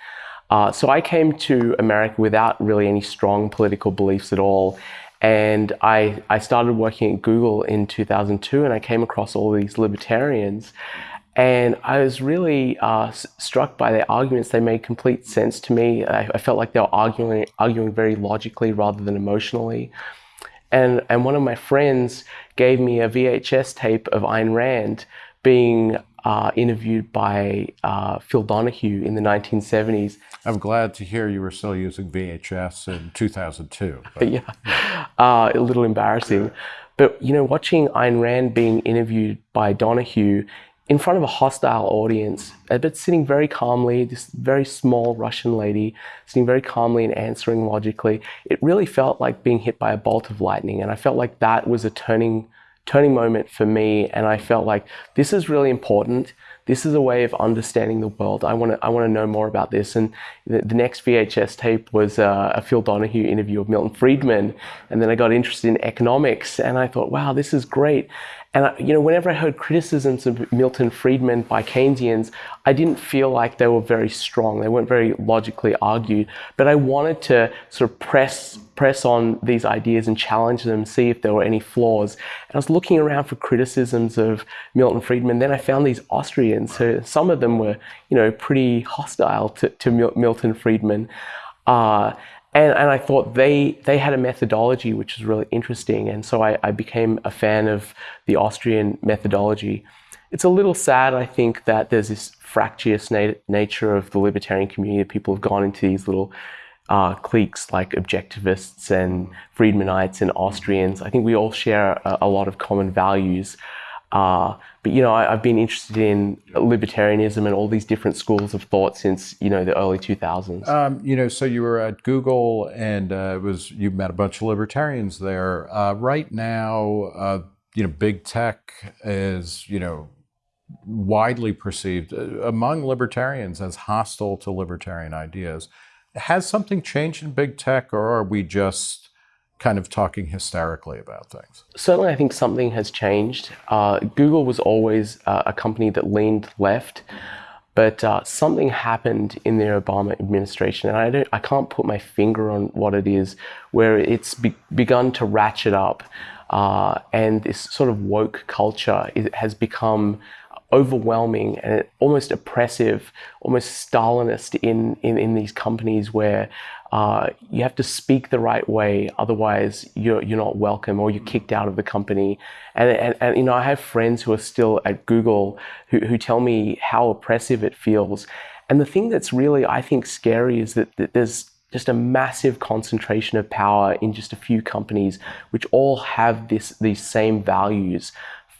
Uh, so I came to America without really any strong political beliefs at all. And I, I started working at Google in 2002, and I came across all these libertarians. And I was really uh, struck by their arguments. They made complete sense to me. I, I, felt like they were arguing, arguing very logically rather than emotionally. And, and one of my friends gave me a VHS tape of Ayn Rand being uh, interviewed by uh, Phil Donahue in the 1970s. I'm glad to hear you were still using VHS in 2002. But, yeah, uh, a little embarrassing. But you know, watching Ayn Rand being interviewed by Donahue in front of a hostile audience, but sitting very calmly, this very small Russian lady, sitting very calmly and answering logically. It really felt like being hit by a bolt of lightning. And I felt like that was a turning, turning moment for me. And I felt like this is really important. This is a way of understanding the world. I want to, I want to know more about this. And the, the next VHS tape was uh, a Phil Donahue interview of Milton Friedman. And then I got interested in economics and I thought, wow, this is great. And you know, whenever I heard criticisms of Milton Friedman by Keynesians, I didn't feel like they were very strong. They weren't very logically argued. But I wanted to sort of press press on these ideas and challenge them, see if there were any flaws. And I was looking around for criticisms of Milton Friedman. Then I found these Austrians. So some of them were, you know, pretty hostile to, to Milton Friedman. Uh, and, and I thought they, they had a methodology which was really interesting. And so I, I became a fan of the Austrian methodology. It's a little sad, I think, that there's this fractious na nature of the libertarian community. People have gone into these little uh, cliques like objectivists and Friedmanites and Austrians. I think we all share a, a lot of common values. Uh, but you know, I, have been interested in libertarianism and all these different schools of thought since you know the early 2000s. Um, you know, so you were at Google, and uh, it was you met a bunch of libertarians there. Uh, right now, uh, you know, big tech is you know widely perceived uh, among libertarians as hostile to libertarian ideas. Has something changed in big tech, or are we just kind of talking hysterically about things? Certainly, I think something has changed. Uh, Google was always uh, a company that leaned left, but uh, something happened in the Obama administration, and I don't, I can't put my finger on what it is, where it's be begun to ratchet up, uh, and this sort of woke culture has become overwhelming and almost oppressive, almost Stalinist in, in, in these companies where uh, you have to speak the right way, otherwise you're you're not welcome or you're kicked out of the company. And and, and you know I have friends who are still at Google who who tell me how oppressive it feels. And the thing that's really I think scary is that, that there's just a massive concentration of power in just a few companies, which all have this these same values.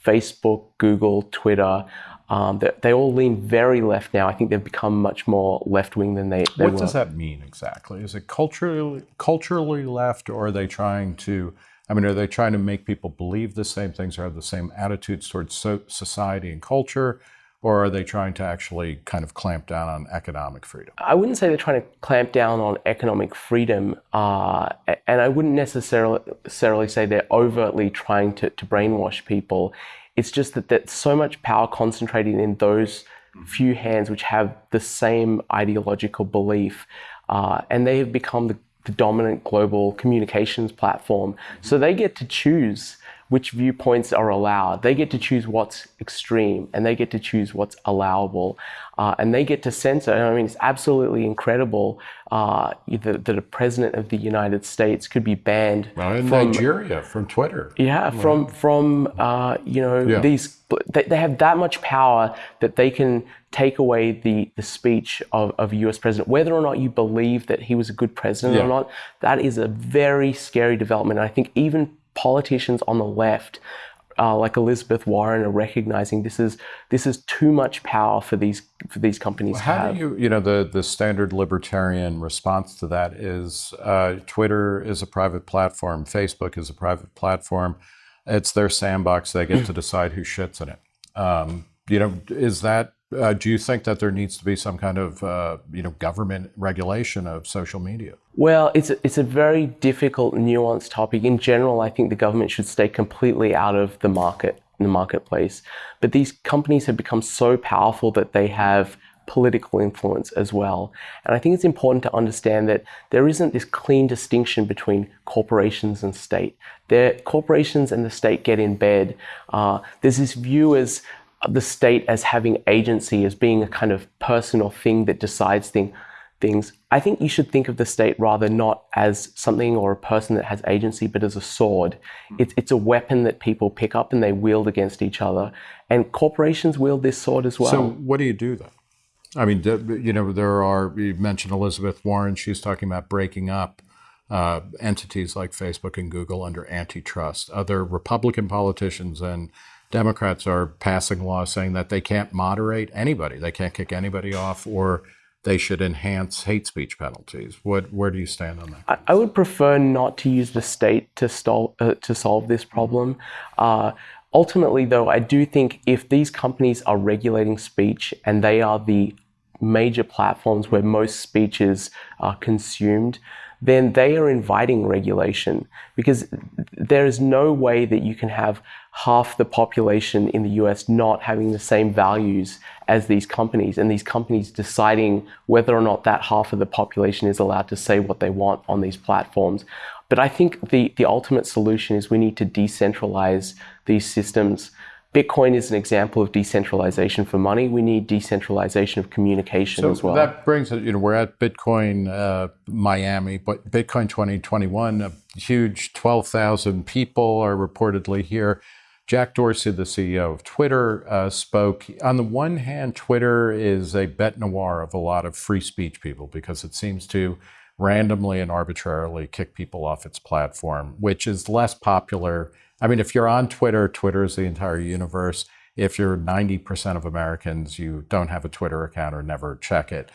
Facebook, Google, Twitter, um, they, they, all lean very left now. I think they've become much more left wing than they, they what were. does that mean exactly? Is it culturally culturally left, or are they trying to? I mean, are they trying to make people believe the same things or have the same attitudes towards so, society and culture? Or are they trying to actually kind of clamp down on economic freedom? I wouldn't say they're trying to clamp down on economic freedom, uh, and I wouldn't necessarily, necessarily say they're overtly trying to, to brainwash people. It's just that there's so much power concentrated in those few hands which have the same ideological belief, uh, and they have become the, the dominant global communications platform. So they get to choose which viewpoints are allowed. They get to choose what's extreme and they get to choose what's allowable. Uh, and they get to censor. I mean, it's absolutely incredible uh, that, that, a president of the United States could be banned well, in from Nigeria from Twitter. Yeah, from from uh, you know yeah. these. They, they have that much power that they can take away the, the speech of, of a US president, whether or not you believe that he was a good president yeah. or not, that is a very scary development. And I think even politicians on the left, uh, like Elizabeth Warren, are recognizing this is this is too much power for these for these companies well, how have. do you you know the the standard libertarian response to that is uh, Twitter is a private platform, Facebook is a private platform. It's their sandbox. They get to decide who shits in it. Um, you know, is that uh, do you think that there needs to be some kind of uh, you know government regulation of social media? Well, it's a, it's a very difficult, nuanced topic. In general, I think the government should stay completely out of the market, the marketplace. But these companies have become so powerful that they have political influence as well. And I think it's important to understand that there isn't this clean distinction between corporations and state. Their corporations and the state get in bed. Uh, there's this view as the state as having agency, as being a kind of person or thing that decides thing, things. I think you should think of the state rather not as something or a person that has agency, but as a sword. It's, it's a weapon that people pick up and they wield against each other. And corporations wield this sword as well. So, what do you do then? I mean, you know, there are, you mentioned Elizabeth Warren, she's talking about breaking up uh, entities like Facebook and Google under antitrust. Other Republican politicians and Democrats are passing laws saying that they can't moderate anybody, they can't kick anybody off, or they should enhance hate speech penalties. What, where do you stand on that? I, I would prefer not to use the state to, stol- uh, to solve this problem. Uh, ultimately, though, I do think if these companies are regulating speech and they are the major platforms where most speech is uh, consumed, then they are inviting regulation because there is no way that you can have half the population in the US not having the same values as these companies, and these companies deciding whether or not that half of the population is allowed to say what they want on these platforms. But I think the, the ultimate solution is we need to decentralize these systems Bitcoin is an example of decentralization for money. We need decentralization of communication so as well. That brings it, you know, we're at Bitcoin uh, Miami, but Bitcoin 2021, a huge 12,000 people are reportedly here. Jack Dorsey, the CEO of Twitter, uh, spoke. On the one hand, Twitter is a bête noire of a lot of free speech people because it seems to randomly and arbitrarily kick people off its platform, which is less popular I mean, if you're on Twitter, Twitter is the entire universe. If you're 90% of Americans, you don't have a Twitter account or never check it.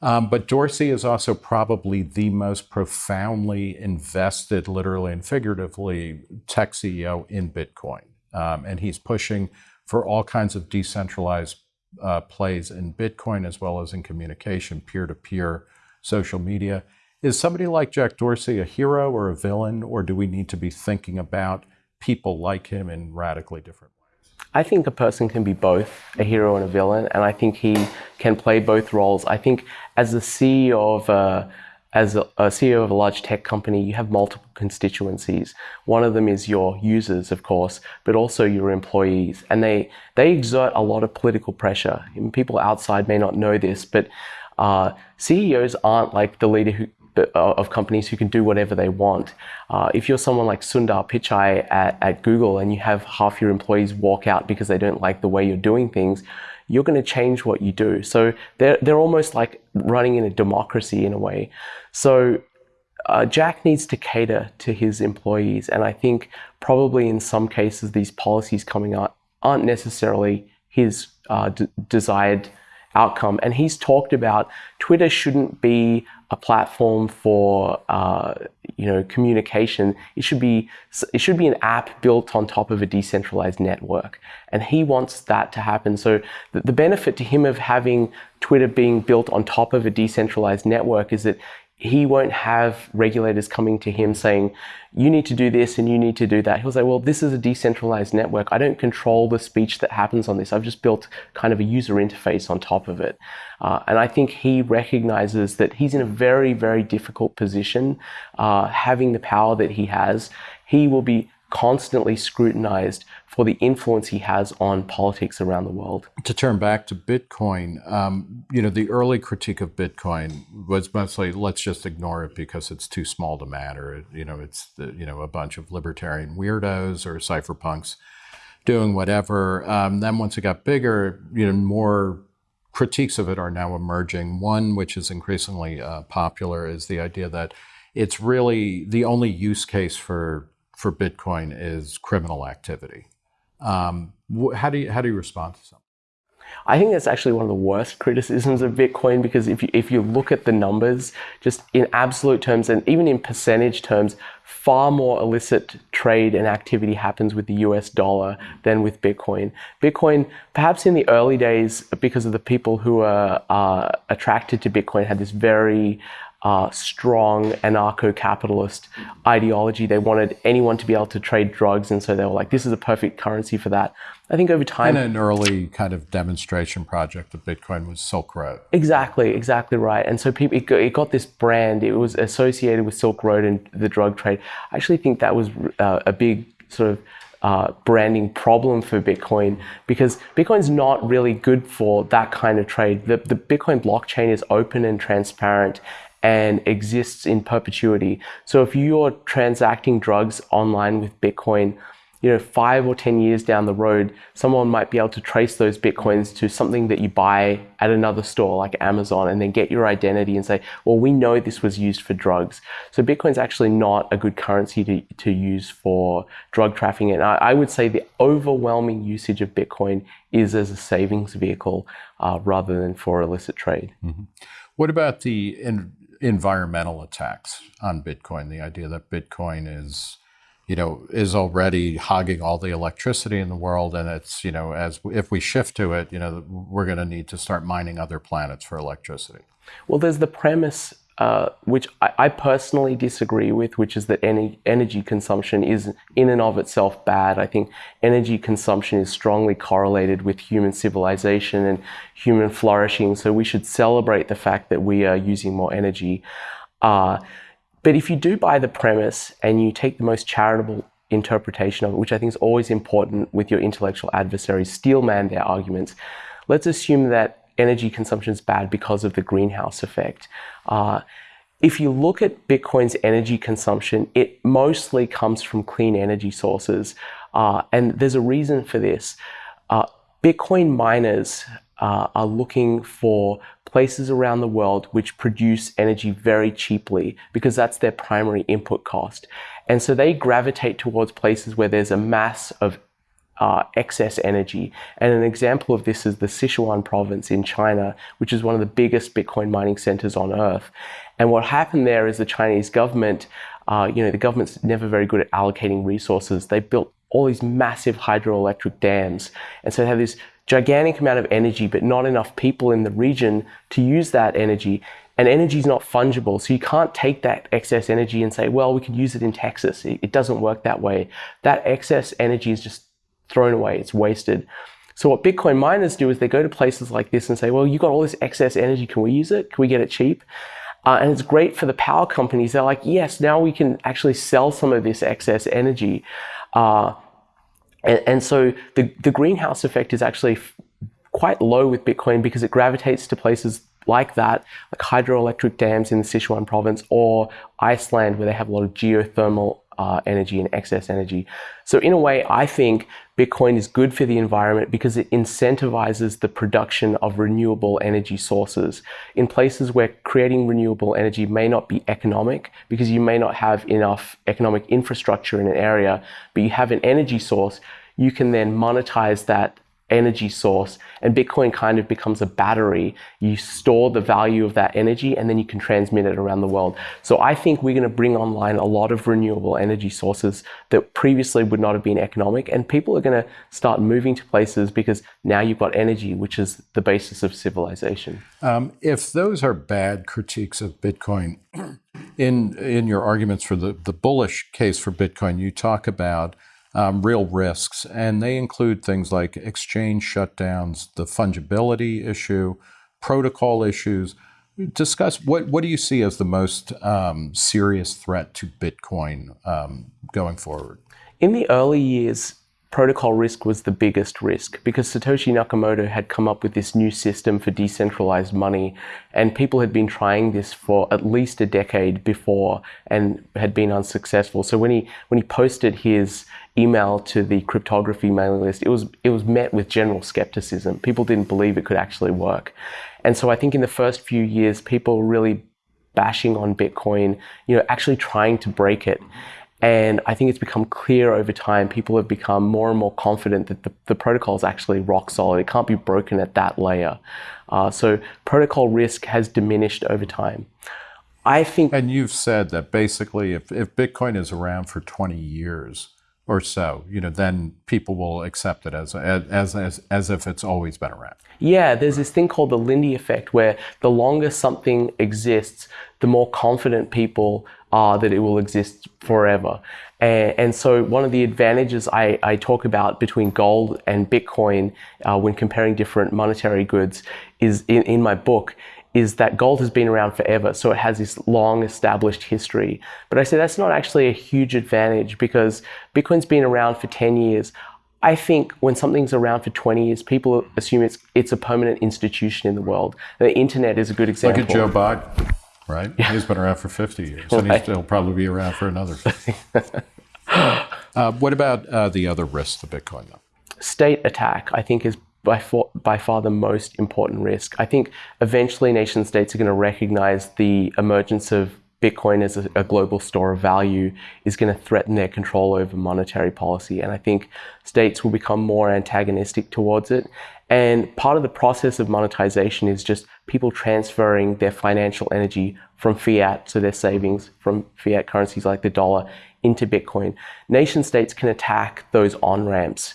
Um, but Dorsey is also probably the most profoundly invested, literally and figuratively, tech CEO in Bitcoin. Um, and he's pushing for all kinds of decentralized uh, plays in Bitcoin as well as in communication, peer to peer, social media. Is somebody like Jack Dorsey a hero or a villain, or do we need to be thinking about people like him in radically different ways? I think a person can be both a hero and a villain, and I think he can play both roles. I think as the CEO of a as a, CEO of a large tech company, you have multiple constituencies. One of them is your users, of course, but also your employees. And they, they exert a lot of political pressure. And people outside may not know this, but uh, CEOs aren't like the leader who, uh, of companies who can do whatever they want. Uh, if you're someone like Sundar Pichai at, at Google and you have half your employees walk out because they don't like the way you're doing things, you're going to change what you do. So they're, they're almost like running in a democracy in a way. So uh, Jack needs to cater to his employees. And I think probably in some cases, these policies coming out aren't necessarily his uh, desired outcome. And he's talked about Twitter shouldn't be a platform for uh, you know communication. It should be it should be an app built on top of a decentralized network, and he wants that to happen. So the, the benefit to him of having Twitter being built on top of a decentralized network is that he won't have regulators coming to him saying, you need to do this and you need to do that. He'll say, well, this is a decentralized network. I don't control the speech that happens on this. I've just built kind of a user interface on top of it. Uh, and I think he recognizes that he's in a very, very difficult position, uh, having the power that he has. He will be constantly scrutinized for the influence he has on politics around the world. To turn back to Bitcoin, um, you know, the early critique of Bitcoin was mostly let's just ignore it because it's too small to matter. You know, it's the, you know a bunch of libertarian weirdos or cypherpunks doing whatever. Um, then once it got bigger, you know, more critiques of it are now emerging. One, which is increasingly uh, popular, is the idea that it's really the only use case for for Bitcoin is criminal activity. Um, how do you how do you respond to something? I think that's actually one of the worst criticisms of Bitcoin because if you, if you look at the numbers, just in absolute terms and even in percentage terms, far more illicit trade and activity happens with the US dollar than with Bitcoin. Bitcoin, perhaps in the early days, because of the people who are uh, attracted to Bitcoin, had this very uh, strong anarcho-capitalist ideology. They wanted anyone to be able to trade drugs, and so they were like, "This is a perfect currency for that." I think over time, and an early kind of demonstration project of Bitcoin was Silk Road. Exactly, exactly right. And so people, it got, it got this brand. It was associated with Silk Road and the drug trade. I actually think that was uh, a big sort of uh, branding problem for Bitcoin because Bitcoin's not really good for that kind of trade. The, the Bitcoin blockchain is open and transparent and exists in perpetuity. So if you're transacting drugs online with Bitcoin, you know, five or 10 years down the road, someone might be able to trace those Bitcoins to something that you buy at another store like Amazon and then get your identity and say, well, we know this was used for drugs. So Bitcoin's actually not a good currency to, to use for drug trafficking. And I, I would say the overwhelming usage of Bitcoin is as a savings vehicle uh, rather than for illicit trade. Mm -hmm. What about the environmental attacks on Bitcoin. The idea that Bitcoin is, you know, is already hogging all the electricity in the world, and it's, you know, as if we shift to it, you know, we're going to need to start mining other planets for electricity. Well, there's the premise uh, which I, I, personally disagree with, which is that any, energy consumption is in and of itself bad. I think energy consumption is strongly correlated with human civilization and human flourishing. So we should celebrate the fact that we are using more energy. Uh, but if you do buy the premise and you take the most charitable interpretation of it, which I think is always important with your intellectual adversaries, steelman their arguments, let's assume that energy consumption is bad because of the greenhouse effect. Uh, if you look at Bitcoin's energy consumption, it mostly comes from clean energy sources. Uh, and there's a reason for this. Uh, Bitcoin miners uh, are looking for places around the world which produce energy very cheaply because that's their primary input cost. And so they gravitate towards places where there's a mass of uh, excess energy. And an example of this is the Sichuan province in China, which is one of the biggest Bitcoin mining centers on earth. And what happened there is the Chinese government, uh, you know, the government's never very good at allocating resources. They built all these massive hydroelectric dams. And so they have this gigantic amount of energy, but not enough people in the region to use that energy. And energy is not fungible. So you can't take that excess energy and say, well, we can use it in Texas. It, it doesn't work that way. That excess energy is just thrown away, it's wasted. So what Bitcoin miners do is they go to places like this and say, well, you've got all this excess energy, can we use it? Can we get it cheap? Uh, and it's great for the power companies. They're like, yes, now we can actually sell some of this excess energy. Uh, and, and, so the, the greenhouse effect is actually quite low with Bitcoin because it gravitates to places like that, like hydroelectric dams in the Sichuan province or Iceland, where they have a lot of geothermal uh, energy and excess energy. So in a way, I think Bitcoin is good for the environment because it incentivizes the production of renewable energy sources in places where creating renewable energy may not be economic because you may not have enough economic infrastructure in an area, but you have an energy source, you can then monetize that energy source and Bitcoin kind of becomes a battery. You store the value of that energy and then you can transmit it around the world. So I think we're going to bring online a lot of renewable energy sources that previously would not have been economic and people are going to start moving to places because now you've got energy, which is the basis of civilization. Um, if those are bad critiques of Bitcoin, in, in your arguments for the, the bullish case for Bitcoin, you talk about um, real risks, and they include things like exchange shutdowns, the fungibility issue, protocol issues. Discuss what what do you see as the most um, serious threat to Bitcoin um, going forward? In the early years, protocol risk was the biggest risk because Satoshi Nakamoto had come up with this new system for decentralized money and people had been trying this for at least a decade before and had been unsuccessful. So when he when he posted his email to the cryptography mailing list, it was it was met with general skepticism. People didn't believe it could actually work. And so I think in the first few years people really bashing on Bitcoin, you know, actually trying to break it. And I think it's become clear over time, people have become more and more confident that the, the protocol is actually rock solid. It can't be broken at that layer. Uh, so protocol risk has diminished over time. I think. And you've said that basically if, if Bitcoin is around for 20 years, or so, you know, then people will accept it as, as, as, as if it's always been around. Yeah, there's this thing called the Lindy effect where the longer something exists, the more confident people are that it will exist forever. And, and so one of the advantages I, I, talk about between gold and Bitcoin uh, when comparing different monetary goods is in, in my book is that gold has been around forever, so it has this long established history. But I say that's not actually a huge advantage because Bitcoin's been around for 10 years. I think when something's around for 20 years, people assume it's it's a permanent institution in the world. The internet is a good example. Look at Joe Biden, right? Yeah. He's been around for 50 years, right. and he'll probably be around for another 50. uh, what about uh, the other risks to Bitcoin, though? State attack, I think, is by far, by far the most important risk. I think eventually nation states are going to recognize the emergence of Bitcoin as a, a, global store of value is going to threaten their control over monetary policy. And I think states will become more antagonistic towards it. And part of the process of monetization is just people transferring their financial energy from fiat, so their savings from fiat currencies like the dollar, into Bitcoin. Nation states can attack those on ramps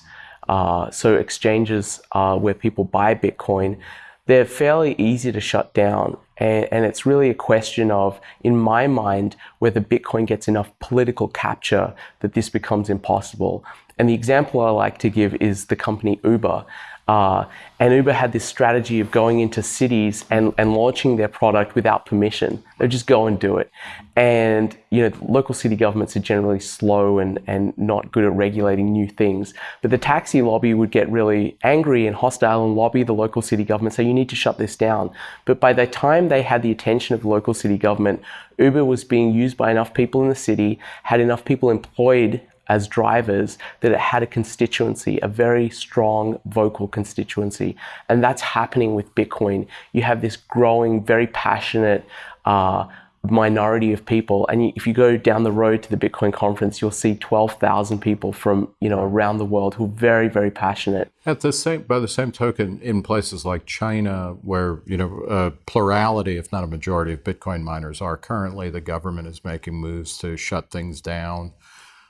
uh, so exchanges uh, where people buy Bitcoin, they're fairly easy to shut down. And, and it's really a question of, in my mind, whether Bitcoin gets enough political capture that this becomes impossible. And the example I like to give is the company Uber. Uh, and Uber had this strategy of going into cities and, and launching their product without permission. They just go and do it. And you know, local city governments are generally slow and, and not good at regulating new things. But the taxi lobby would get really angry and hostile and lobby the local city government, say, you need to shut this down. But by the time they had the attention of the local city government, Uber was being used by enough people in the city, had enough people employed as drivers that it had a constituency, a very strong vocal constituency. And that's happening with Bitcoin. You have this growing, very passionate uh, minority of people. And if you go down the road to the Bitcoin conference, you'll see 12,000 people from, you know, around the world who are very, very passionate. At the same, by the same token, in places like China, where, you know, a plurality, if not a majority of Bitcoin miners are currently, the government is making moves to shut things down.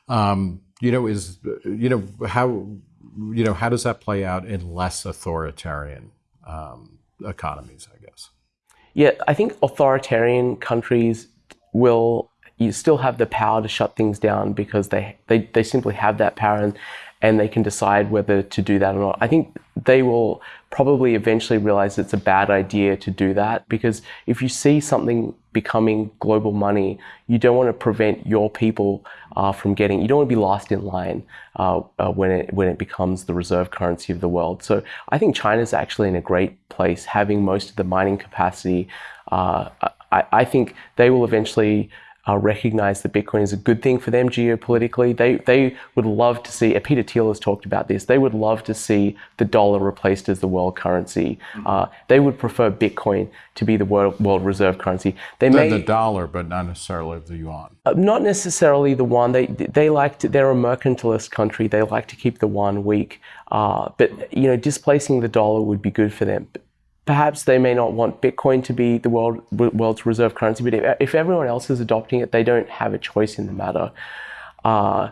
Um, you know, is you know how you know how does that play out in less authoritarian um, economies? I guess. Yeah, I think authoritarian countries will you still have the power to shut things down because they, they, they simply have that power and, and they can decide whether to do that or not. I think they will probably eventually realize it's a bad idea to do that because if you see something becoming global money, you don't want to prevent your people uh, from getting, you don't want to be last in line uh, uh, when, it, when it becomes the reserve currency of the world. So I think China's actually in a great place having most of the mining capacity. Uh, I, I think they will eventually uh, recognize that Bitcoin is a good thing for them geopolitically. They, they would love to see, Peter Thiel has talked about this, they would love to see the dollar replaced as the world currency. Mm-hmm. Uh, they would prefer Bitcoin to be the world, world reserve currency. They the, may, the dollar, but not necessarily the yuan. Uh, not necessarily the one. They, they like to, they're a mercantilist country. They like to keep the yuan weak. Uh, but, you know, displacing the dollar would be good for them perhaps they may not want Bitcoin to be the world, world's reserve currency, but if, everyone else is adopting it, they don't have a choice in the matter. Uh,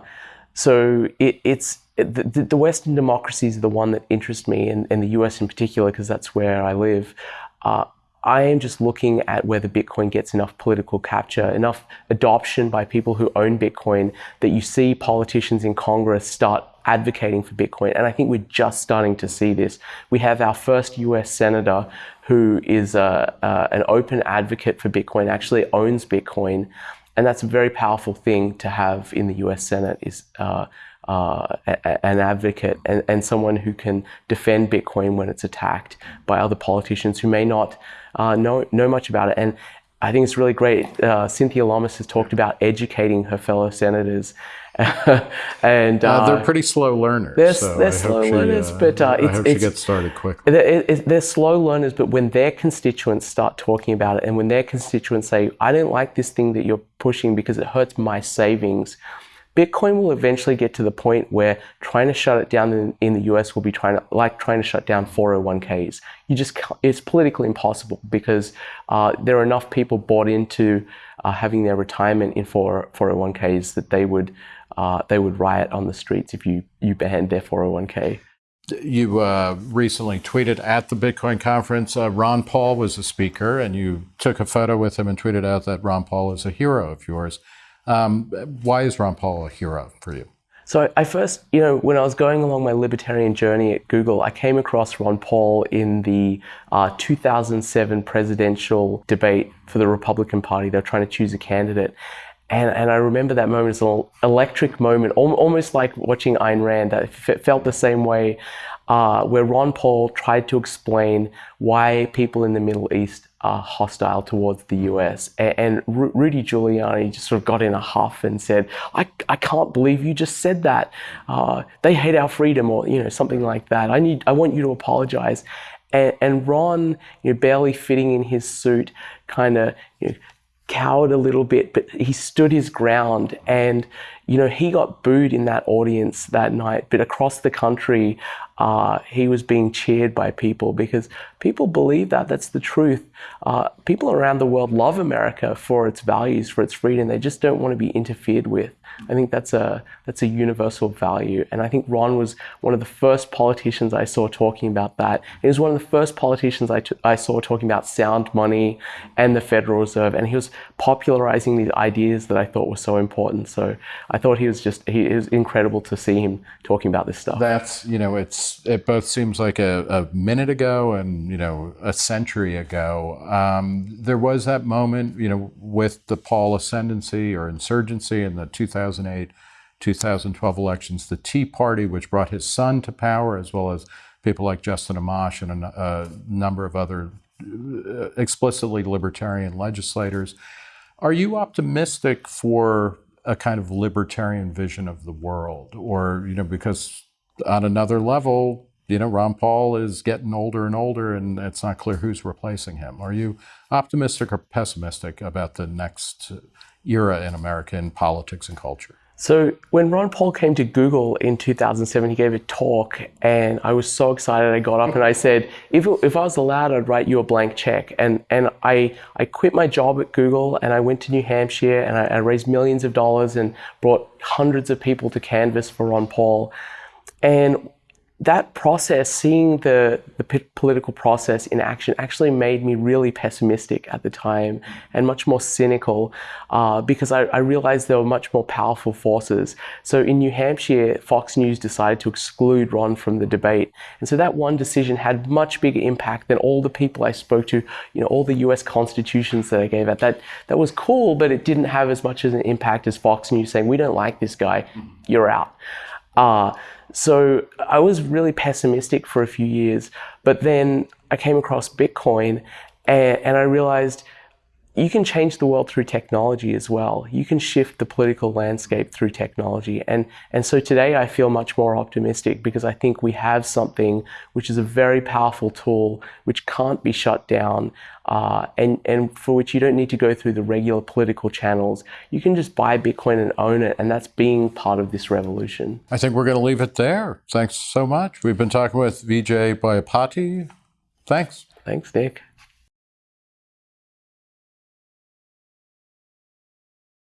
so it, it's the, the, Western democracies are the one that interest me, and, and the US in particular, because that's where I live. Uh, I am just looking at whether Bitcoin gets enough political capture, enough adoption by people who own Bitcoin, that you see politicians in Congress start advocating for Bitcoin. And I think we're just starting to see this. We have our first US senator who is a, uh, an open advocate for Bitcoin, actually owns Bitcoin. And that's a very powerful thing to have in the US Senate is uh, uh, an advocate and, and someone who can defend Bitcoin when it's attacked by other politicians who may not uh, know, know much about it. And I think it's really great. Uh, Cynthia Lummis has talked about educating her fellow senators and uh, uh, they're pretty slow learners. They're, so they're slow she, learners, uh, but uh, I hope it's, she gets started quick. They're, they're slow learners, but when their constituents start talking about it, and when their constituents say, "I don't like this thing that you're pushing because it hurts my savings," Bitcoin will eventually get to the point where trying to shut it down in, in, the US will be trying to, like trying to shut down 401ks. You just, it's politically impossible because uh, there are enough people bought into uh, having their retirement in 4, 401ks that they would uh, they would riot on the streets if you, you banned their 401k. You uh, recently tweeted at the Bitcoin conference, uh, Ron Paul was a speaker, and you took a photo with him and tweeted out that Ron Paul is a hero of yours. Um, why is Ron Paul a hero for you? So I first, you know, when I was going along my libertarian journey at Google, I came across Ron Paul in the uh, 2007 presidential debate for the Republican Party. They're trying to choose a candidate. And, and I remember that moment as an electric moment, almost like watching Ayn Rand. That felt the same way, uh, where Ron Paul tried to explain why people in the Middle East are hostile towards the US. And, and Rudy Giuliani just sort of got in a huff and said, I, I can't believe you just said that. Uh, they hate our freedom or, you know, something like that. I need, I want you to apologize. And, and Ron, you know, barely fitting in his suit, kind of you know, cowered a little bit, but he stood his ground. And, you know, he got booed in that audience that night, but across the country, uh, he was being cheered by people because people believe that. That's the truth. Uh, people around the world love America for its values, for its freedom. They just don't want to be interfered with. I think that's a that's a universal value, and I think Ron was one of the first politicians I saw talking about that. He was one of the first politicians I, I saw talking about sound money and the Federal Reserve, and he was popularizing these ideas that I thought were so important. So I thought he was just he was incredible to see him talking about this stuff. That's you know it's it both seems like a, a minute ago and you know a century ago. Um, there was that moment you know with the Paul ascendancy or insurgency in the 2008 2012 elections, the Tea Party, which brought his son to power, as well as people like Justin Amash and a, a number of other uh, explicitly libertarian legislators. Are you optimistic for a kind of libertarian vision of the world? Or, you know, because on another level, you know, Ron Paul is getting older and older, and it's not clear who's replacing him. Are you optimistic or pessimistic about the next era in American politics and culture? So when Ron Paul came to Google in 2007, he gave a talk, and I was so excited. I got up and I said, "If, if I was allowed, I'd write you a blank check." And and I I quit my job at Google and I went to New Hampshire and I, I raised millions of dollars and brought hundreds of people to canvas for Ron Paul. And that process, seeing the, the political process in action, actually made me really pessimistic at the time and much more cynical uh, because I, I, realized there were much more powerful forces. So in New Hampshire, Fox News decided to exclude Ron from the debate. And so that one decision had much bigger impact than all the people I spoke to, you know, all the US constitutions that I gave out. That, that was cool, but it didn't have as much as an impact as Fox News saying, we don't like this guy, you're out. Uh, so I was really pessimistic for a few years, but then I came across Bitcoin and, and I realized you can change the world through technology as well. You can shift the political landscape through technology. And, and so today I feel much more optimistic because I think we have something which is a very powerful tool which can't be shut down uh, and, and for which you don't need to go through the regular political channels. You can just buy Bitcoin and own it. And that's being part of this revolution. I think we're going to leave it there. Thanks so much. We've been talking with Vijay Boyapati. Thanks. Thanks, Nick.